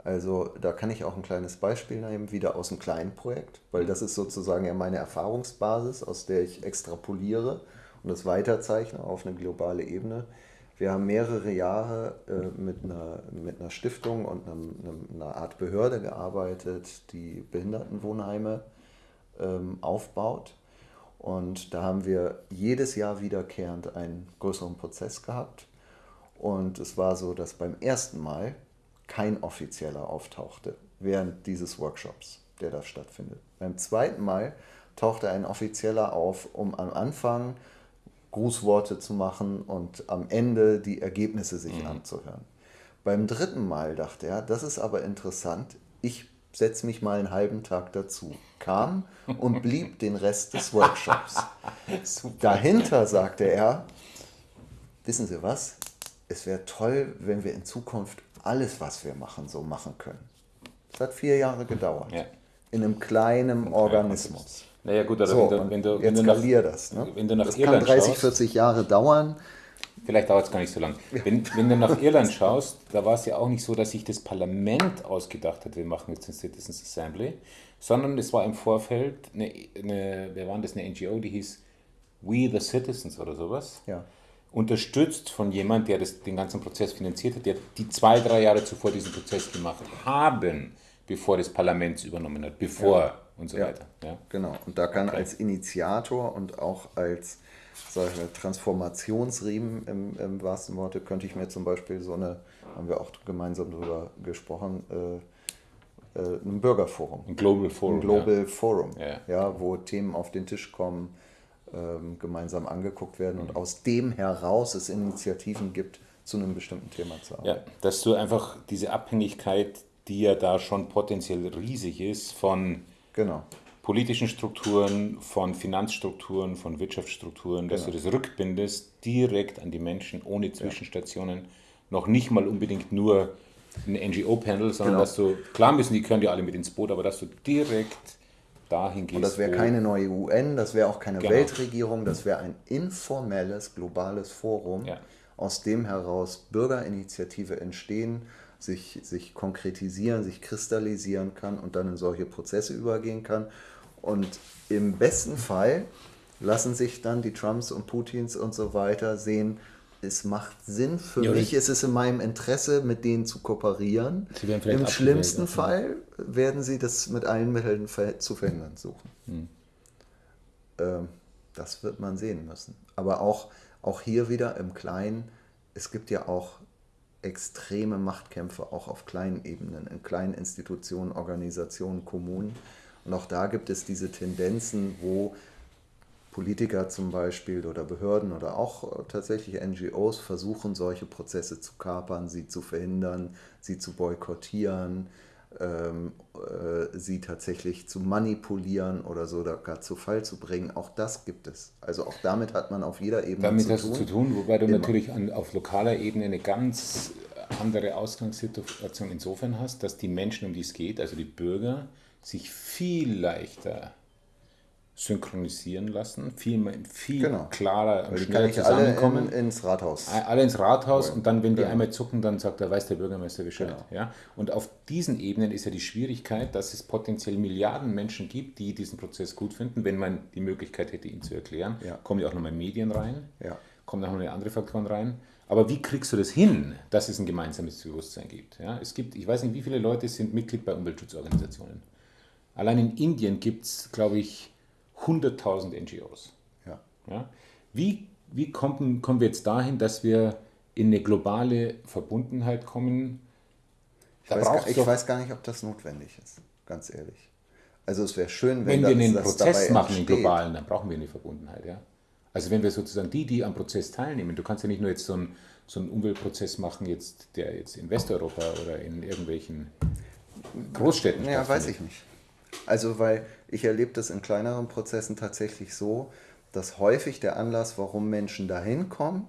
Also da kann ich auch ein kleines Beispiel nehmen, wieder aus einem kleinen Projekt, weil das ist sozusagen ja meine Erfahrungsbasis, aus der ich extrapoliere und das weiterzeichne auf eine globale Ebene. Wir haben mehrere Jahre äh, mit, einer, mit einer Stiftung und einem, einer Art Behörde gearbeitet, die Behindertenwohnheime ähm, aufbaut. Und da haben wir jedes Jahr wiederkehrend einen größeren Prozess gehabt. Und es war so, dass beim ersten Mal kein offizieller auftauchte während dieses Workshops, der da stattfindet. Beim zweiten Mal tauchte ein offizieller auf, um am Anfang Grußworte zu machen und am Ende die Ergebnisse sich mhm. anzuhören. Beim dritten Mal dachte er, das ist aber interessant, ich setze mich mal einen halben Tag dazu. Kam und blieb den Rest des Workshops. Dahinter sagte er, wissen Sie was, es wäre toll, wenn wir in Zukunft alles, was wir machen, so machen können. Es hat vier Jahre gedauert. Ja. In einem kleinen Organismus.
Naja gut, also
so, wenn du, wenn du, wenn du nach, das. Ne?
Wenn du nach
das
Irland
kann 30, schaust, 40 Jahre dauern.
Vielleicht dauert es gar nicht so lange. Wenn, wenn du nach Irland schaust, da war es ja auch nicht so, dass sich das Parlament ausgedacht hat, wir machen jetzt ein Citizens Assembly, sondern es war im Vorfeld eine, eine wer war das, eine NGO, die hieß We the Citizens oder sowas.
Ja.
Unterstützt von jemand, der das, den ganzen Prozess finanziert hat, der die zwei, drei Jahre zuvor diesen Prozess gemacht haben, bevor das Parlament es übernommen hat, bevor ja. Und so
ja.
weiter.
Ja. Genau, und da kann okay. als Initiator und auch als solche Transformationsriemen im, im wahrsten Worte, könnte ich mir zum Beispiel so eine, haben wir auch gemeinsam darüber gesprochen, äh, äh, ein Bürgerforum.
Ein Global Forum.
Ein Global ja. Forum, ja. ja. wo Themen auf den Tisch kommen, ähm, gemeinsam angeguckt werden und mhm. aus dem heraus es Initiativen gibt, zu einem bestimmten Thema zu
arbeiten. Ja, dass du einfach diese Abhängigkeit, die ja da schon potenziell riesig ist, von
genau
politischen Strukturen, von Finanzstrukturen, von Wirtschaftsstrukturen, dass genau. du das rückbindest direkt an die Menschen ohne Zwischenstationen, ja. noch nicht mal unbedingt nur ein NGO-Panel, sondern genau. dass du, klar müssen die können ja alle mit ins Boot, aber dass du direkt dahin gehst. Und
das wäre keine neue UN, das wäre auch keine genau. Weltregierung, das wäre ein informelles, globales Forum, ja. aus dem heraus Bürgerinitiative entstehen, sich, sich konkretisieren, sich kristallisieren kann und dann in solche Prozesse übergehen kann. Und im besten Fall lassen sich dann die Trumps und Putins und so weiter sehen, es macht Sinn für ja, mich, es ist in meinem Interesse, mit denen zu kooperieren. Im schlimmsten Fall werden sie das mit allen Mitteln zu verhindern suchen. Hm. Ähm, das wird man sehen müssen. aber auch, auch hier wieder im Kleinen, es gibt ja auch extreme Machtkämpfe auch auf kleinen Ebenen, in kleinen Institutionen, Organisationen, Kommunen. Und auch da gibt es diese Tendenzen, wo Politiker zum Beispiel oder Behörden oder auch tatsächlich NGOs versuchen, solche Prozesse zu kapern, sie zu verhindern, sie zu boykottieren, ähm, äh, sie tatsächlich zu manipulieren oder so oder gar zu Fall zu bringen. Auch das gibt es. Also auch damit hat man auf jeder Ebene
damit zu tun. Damit hast du zu tun, wobei du Immer. natürlich an, auf lokaler Ebene eine ganz andere Ausgangssituation insofern hast, dass die Menschen, um die es geht, also die Bürger, sich viel leichter synchronisieren lassen, viel, viel genau. klarer und schneller zusammenkommen.
Alle in, ins Rathaus.
Alle ins Rathaus und dann, wenn die genau. einmal zucken, dann sagt er, weiß der Bürgermeister Bescheid. Genau. Ja? Und auf diesen Ebenen ist ja die Schwierigkeit, dass es potenziell Milliarden Menschen gibt, die diesen Prozess gut finden, wenn man die Möglichkeit hätte, ihn zu erklären. Ja. Kommen ja auch nochmal Medien rein, ja. kommen auch noch andere Faktoren rein. Aber wie kriegst du das hin, dass es ein gemeinsames Bewusstsein gibt? Ja, es gibt, ich weiß nicht, wie viele Leute sind Mitglied bei Umweltschutzorganisationen. Allein in Indien gibt es, glaube ich, 100.000 NGOs. Ja. Ja? Wie, wie kommen, kommen wir jetzt dahin, dass wir in eine globale Verbundenheit kommen?
Ich, weiß gar, ich weiß gar nicht, ob das notwendig ist, ganz ehrlich. Also es wäre schön,
wenn, wenn wir einen Prozess machen, einen globalen, dann brauchen wir eine Verbundenheit. Ja? Also wenn wir sozusagen die, die am Prozess teilnehmen, du kannst ja nicht nur jetzt so einen, so einen Umweltprozess machen, jetzt, der jetzt in Westeuropa oder in irgendwelchen Großstädten
Ja, weiß ich nicht. Also weil ich erlebe das in kleineren Prozessen tatsächlich so, dass häufig der Anlass, warum Menschen dahin kommen,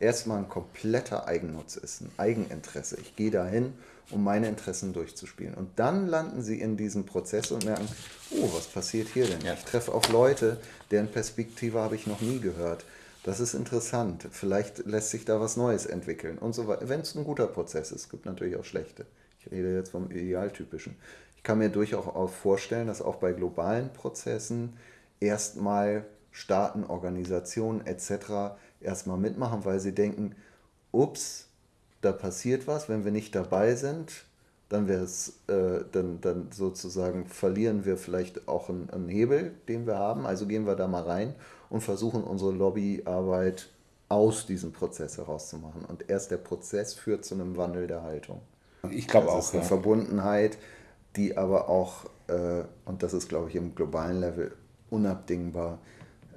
erstmal ein kompletter Eigennutz ist, ein Eigeninteresse. Ich gehe dahin, um meine Interessen durchzuspielen. Und dann landen sie in diesem Prozess und merken, oh, was passiert hier denn? Ja. Ich treffe auf Leute, deren Perspektive habe ich noch nie gehört. Das ist interessant. Vielleicht lässt sich da was Neues entwickeln und so weiter. Wenn es ein guter Prozess ist, es gibt natürlich auch schlechte. Ich rede jetzt vom Idealtypischen. Ich kann mir durchaus auch vorstellen, dass auch bei globalen Prozessen erstmal Staaten, Organisationen etc. erstmal mitmachen, weil sie denken, ups, da passiert was, wenn wir nicht dabei sind, dann wäre es, äh, dann, dann sozusagen verlieren wir vielleicht auch einen, einen, Hebel, den wir haben. Also gehen wir da mal rein und versuchen unsere Lobbyarbeit aus diesem Prozess herauszumachen. Und erst der Prozess führt zu einem Wandel der Haltung.
Ich glaube auch.
Ist eine ja. Verbundenheit, die aber auch, äh, und das ist, glaube ich, im globalen Level unabdingbar,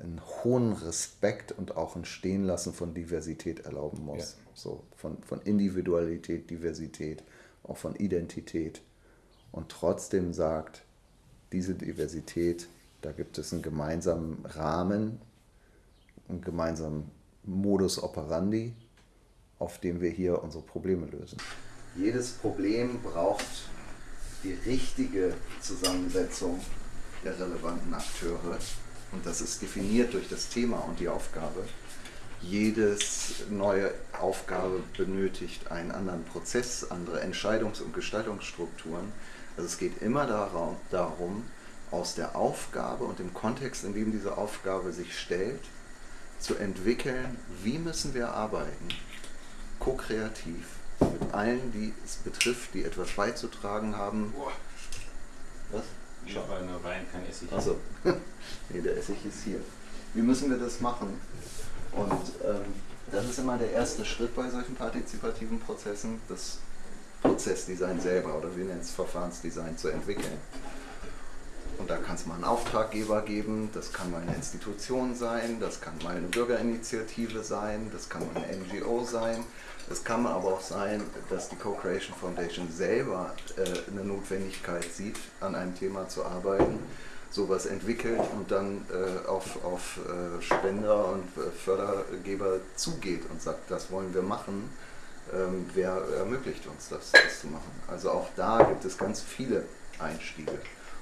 einen hohen Respekt und auch ein Stehenlassen von Diversität erlauben muss. Ja. So, von, von Individualität, Diversität auch von Identität und trotzdem sagt, diese Diversität, da gibt es einen gemeinsamen Rahmen, einen gemeinsamen Modus operandi, auf dem wir hier unsere Probleme lösen. Jedes Problem braucht die richtige Zusammensetzung der relevanten Akteure und das ist definiert durch das Thema und die Aufgabe jedes neue Aufgabe benötigt einen anderen Prozess, andere Entscheidungs- und Gestaltungsstrukturen. Also es geht immer darum, aus der Aufgabe und dem Kontext, in dem diese Aufgabe sich stellt, zu entwickeln, wie müssen wir arbeiten, ko-kreativ, mit allen, die es betrifft, die etwas beizutragen haben.
Was? Ich habe nur Wein, kein Essig.
Achso, nee, der Essig ist hier. Wie müssen wir das machen? Und ähm, das ist immer der erste Schritt bei solchen partizipativen Prozessen, das Prozessdesign selber oder wir nennen es Verfahrensdesign zu entwickeln. Und da kann es mal einen Auftraggeber geben, das kann mal eine Institution sein, das kann mal eine Bürgerinitiative sein, das kann mal eine NGO sein. Es kann aber auch sein, dass die Co-Creation Foundation selber äh, eine Notwendigkeit sieht, an einem Thema zu arbeiten sowas entwickelt und dann äh, auf, auf äh, Spender und äh, Fördergeber zugeht und sagt, das wollen wir machen, ähm, wer ermöglicht uns das, das zu machen. Also auch da gibt es ganz viele Einstiege.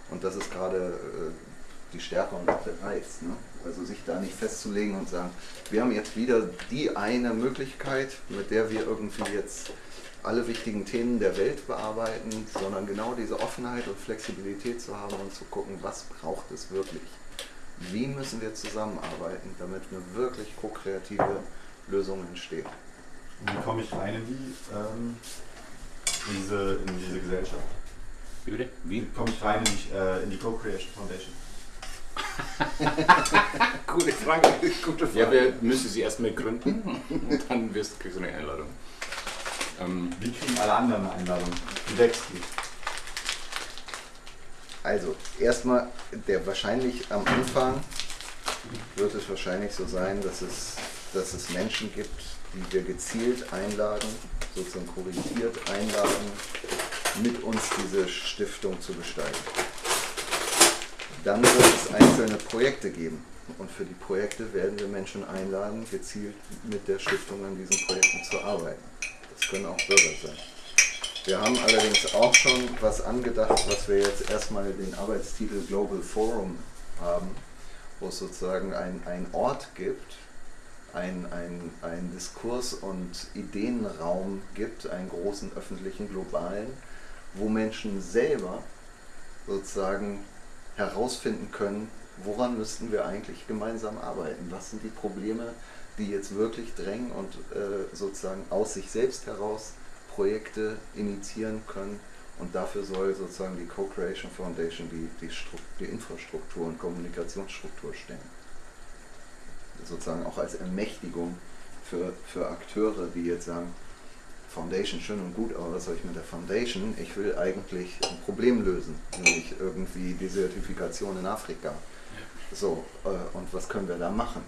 Und das ist gerade äh, die Stärke und auch der Reiz. Ne? Also sich da nicht festzulegen und sagen, wir haben jetzt wieder die eine Möglichkeit, mit der wir irgendwie jetzt alle wichtigen Themen der Welt bearbeiten, sondern genau diese Offenheit und Flexibilität zu haben und zu gucken, was braucht es wirklich. Wie müssen wir zusammenarbeiten, damit eine wirklich ko-kreative Lösung entsteht.
Wie komme ich rein in, die, ähm, in, diese, in diese Gesellschaft?
Wie bitte?
Wie komme ich rein in die, äh, in die Co-Creation Foundation?
Gute Frage. Gute Frage. Ja, wir müssen sie erstmal gründen und dann wirst, kriegst du eine Einladung.
Ähm, Wie kriegen alle anderen eine Einladung? Wie wächst die?
Also, erstmal, der wahrscheinlich am Anfang wird es wahrscheinlich so sein, dass es, dass es Menschen gibt, die wir gezielt einladen, sozusagen korrigiert einladen, mit uns diese Stiftung zu gestalten. Dann wird es einzelne Projekte geben. Und für die Projekte werden wir Menschen einladen, gezielt mit der Stiftung an diesen Projekten zu arbeiten. Das können auch Bürger sein. Wir haben allerdings auch schon was angedacht, was wir jetzt erstmal den Arbeitstitel Global Forum haben, wo es sozusagen einen Ort gibt, ein, ein, ein Diskurs- und Ideenraum gibt, einen großen öffentlichen, globalen, wo Menschen selber sozusagen herausfinden können, woran müssten wir eigentlich gemeinsam arbeiten, was sind die Probleme, die jetzt wirklich drängen und äh, sozusagen aus sich selbst heraus Projekte initiieren können. Und dafür soll sozusagen die Co-Creation Foundation die, die, die Infrastruktur und Kommunikationsstruktur stellen sozusagen auch als Ermächtigung für, für Akteure, die jetzt sagen, Foundation schön und gut, aber was soll ich mit der Foundation? Ich will eigentlich ein Problem lösen, nämlich irgendwie die Zertifikation in Afrika. So, äh, und was können wir da machen?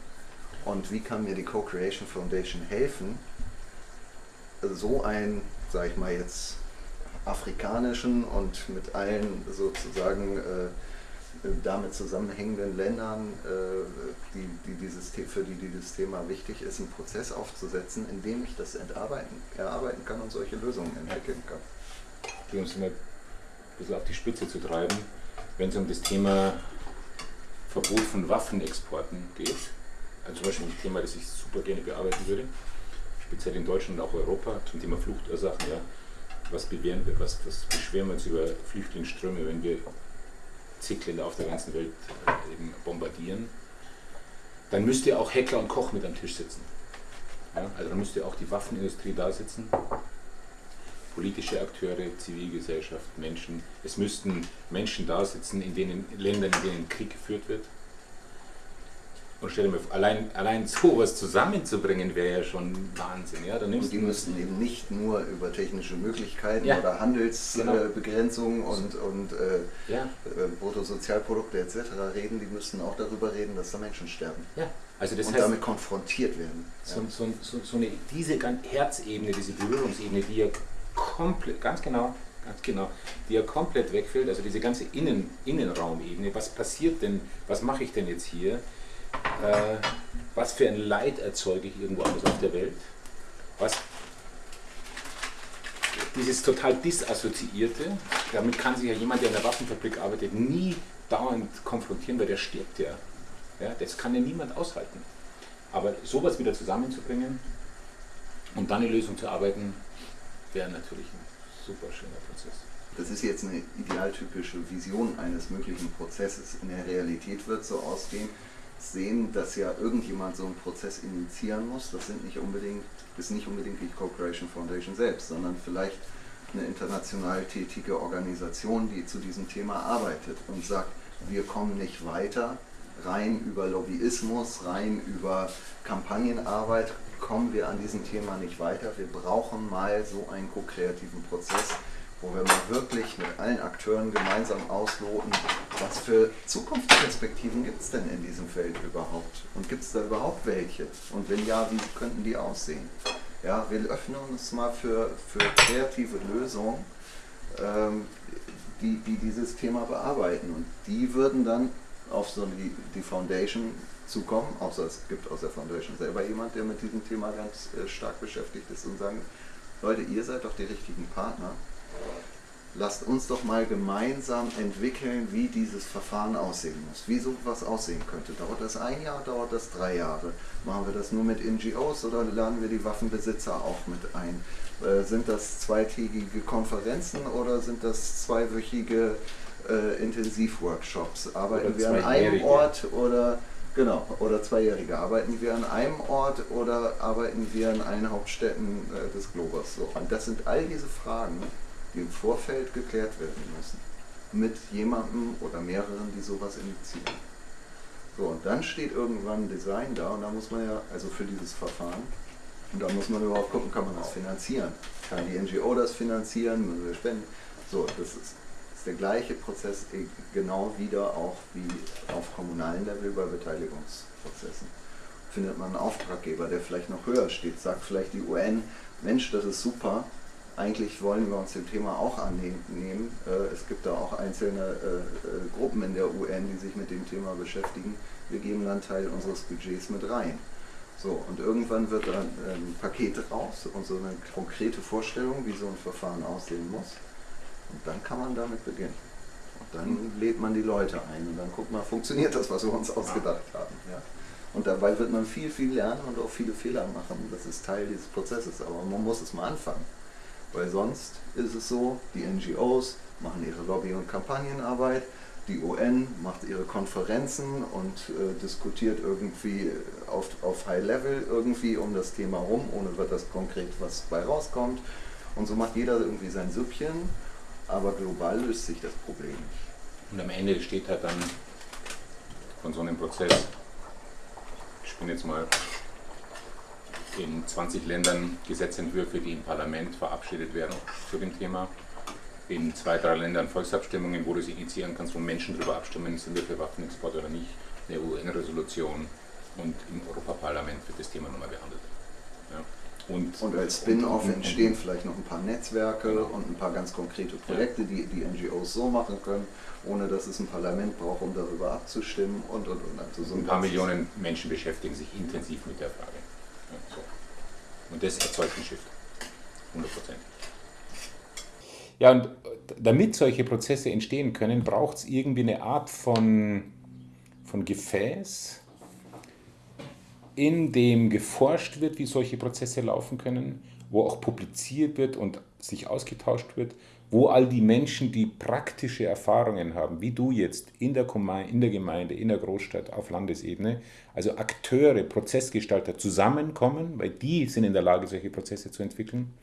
Und wie kann mir die Co-Creation Foundation helfen, so einen, sag ich mal jetzt, afrikanischen und mit allen sozusagen äh, damit zusammenhängenden Ländern, äh, die, die dieses, für die dieses Thema wichtig ist, einen Prozess aufzusetzen, in dem ich das entarbeiten, erarbeiten kann und solche Lösungen entwickeln kann.
Um es mal ein bisschen auf die Spitze zu treiben, wenn es um das Thema Verbot von Waffenexporten geht, also zum Beispiel ein Thema, das ich super gerne bearbeiten würde, speziell in Deutschland und auch Europa, zum Thema Fluchtursachen, ja, was, bewähren wir, was, was beschweren wir uns über Flüchtlingsströme, wenn wir Länder auf der ganzen Welt äh, eben bombardieren, dann müsste auch Heckler und Koch mit am Tisch sitzen. Ja, also dann müsste auch die Waffenindustrie da sitzen, politische Akteure, Zivilgesellschaft, Menschen. Es müssten Menschen da sitzen in den Ländern, in denen Krieg geführt wird. Und stell dir mal vor, allein, allein sowas zusammenzubringen wäre ja schon Wahnsinn. Ja?
Dann und die müssten eben nicht nur über technische Möglichkeiten ja. oder Handelsbegrenzungen genau. und, und äh, ja. äh, Bruttosozialprodukte etc. reden, die müssten auch darüber reden, dass da Menschen sterben.
Ja. Also das
und
heißt,
damit konfrontiert werden.
So, so, so, so eine, diese Herzebene, diese Berührungsebene, die ja komplett, ganz genau, ganz genau, die ja komplett wegfällt, also diese ganze Innen, Innenraumebene, was passiert denn, was mache ich denn jetzt hier? Äh, was für ein Leid erzeuge ich irgendwo anders auf der Welt, was dieses total disassoziierte, damit kann sich ja jemand, der in der Waffenfabrik arbeitet, nie dauernd konfrontieren, weil der stirbt ja. ja. Das kann ja niemand aushalten. Aber sowas wieder zusammenzubringen und dann eine Lösung zu arbeiten, wäre natürlich ein super schöner Prozess.
Das ist jetzt eine idealtypische Vision eines möglichen Prozesses. In der Realität wird es so ausgehen, sehen, dass ja irgendjemand so einen Prozess initiieren muss. Das sind nicht unbedingt, ist nicht unbedingt die Cooperation Foundation selbst, sondern vielleicht eine international tätige Organisation, die zu diesem Thema arbeitet und sagt, wir kommen nicht weiter, rein über Lobbyismus, rein über Kampagnenarbeit kommen wir an diesem Thema nicht weiter. Wir brauchen mal so einen ko-kreativen Prozess, wo wir mal wirklich mit allen Akteuren gemeinsam ausloten, was für Zukunftsperspektiven gibt es denn in diesem Feld überhaupt? Und gibt es da überhaupt welche? Und wenn ja, wie könnten die aussehen? Ja, wir öffnen uns mal für, für kreative Lösungen, ähm, die, die dieses Thema bearbeiten. Und die würden dann auf so die, die Foundation zukommen, außer es gibt aus der Foundation selber jemand, der mit diesem Thema ganz äh, stark beschäftigt ist und sagen, Leute, ihr seid doch die richtigen Partner lasst uns doch mal gemeinsam entwickeln, wie dieses Verfahren aussehen muss, wie sowas aussehen könnte. Dauert das ein Jahr, dauert das drei Jahre? Machen wir das nur mit NGOs oder laden wir die Waffenbesitzer auch mit ein? Äh, sind das zweitägige Konferenzen oder sind das zweiwöchige äh, Intensivworkshops? Arbeiten wir an einem Ort oder Genau, oder Zweijährige. Arbeiten wir an einem Ort oder arbeiten wir an allen Hauptstädten äh, des Globus? So. Und das sind all diese Fragen, die im Vorfeld geklärt werden müssen. Mit jemandem oder mehreren, die sowas initiieren. So, und dann steht irgendwann Design da und da muss man ja, also für dieses Verfahren, und da muss man überhaupt gucken, kann man das finanzieren? Kann die NGO das finanzieren? Müssen wir spenden? So, das ist, ist der gleiche Prozess eh genau wieder auch wie auf kommunalen Level bei Beteiligungsprozessen. Findet man einen Auftraggeber, der vielleicht noch höher steht, sagt vielleicht die UN, Mensch, das ist super, eigentlich wollen wir uns dem Thema auch annehmen. Äh, es gibt da auch einzelne äh, äh, Gruppen in der UN, die sich mit dem Thema beschäftigen. Wir geben dann Teil unseres Budgets mit rein. So, und irgendwann wird dann ein Paket raus und so eine konkrete Vorstellung, wie so ein Verfahren aussehen muss. Und dann kann man damit beginnen. Und dann lädt man die Leute ein und dann guckt man, funktioniert das, was wir uns ausgedacht haben. Ja? Und dabei wird man viel, viel lernen und auch viele Fehler machen. Das ist Teil dieses Prozesses, aber man muss es mal anfangen. Weil sonst ist es so, die NGOs machen ihre Lobby- und Kampagnenarbeit, die UN macht ihre Konferenzen und äh, diskutiert irgendwie auf, auf High Level irgendwie um das Thema rum, ohne dass konkret was bei rauskommt. Und so macht jeder irgendwie sein Süppchen, aber global löst sich das Problem nicht.
Und am Ende steht halt dann von so einem Prozess, ich bin jetzt mal in 20 Ländern Gesetzentwürfe, die im Parlament verabschiedet werden zu dem Thema. In zwei, drei Ländern Volksabstimmungen, wo du es initiieren kannst, wo Menschen darüber abstimmen, sind wir für Waffenexport oder nicht. Eine UN-Resolution und im Europaparlament wird das Thema nochmal behandelt. Ja.
Und, und, als Spin-off entstehen vielleicht noch ein paar Netzwerke genau. und ein paar ganz konkrete Projekte, die die NGOs so machen können, ohne dass es ein Parlament braucht, um darüber abzustimmen und und und.
Also so ein, ein paar Millionen Menschen beschäftigen sich intensiv mit der Frage. So. Und das erzeugt einen Shift. 100 Ja, und damit solche Prozesse entstehen können, braucht es irgendwie eine Art von, von Gefäß, in dem geforscht wird, wie solche Prozesse laufen können, wo auch publiziert wird und sich ausgetauscht wird, wo all die Menschen, die praktische Erfahrungen haben, wie du jetzt in der, in der Gemeinde, in der Großstadt, auf Landesebene, also Akteure, Prozessgestalter zusammenkommen, weil die sind in der Lage, solche Prozesse zu entwickeln,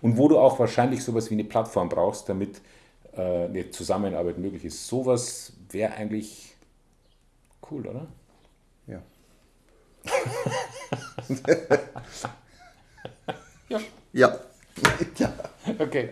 und wo du auch wahrscheinlich sowas wie eine Plattform brauchst, damit äh, eine Zusammenarbeit möglich ist. Sowas wäre eigentlich cool, oder?
Ja.
ja.
Ja.
ja. Okay.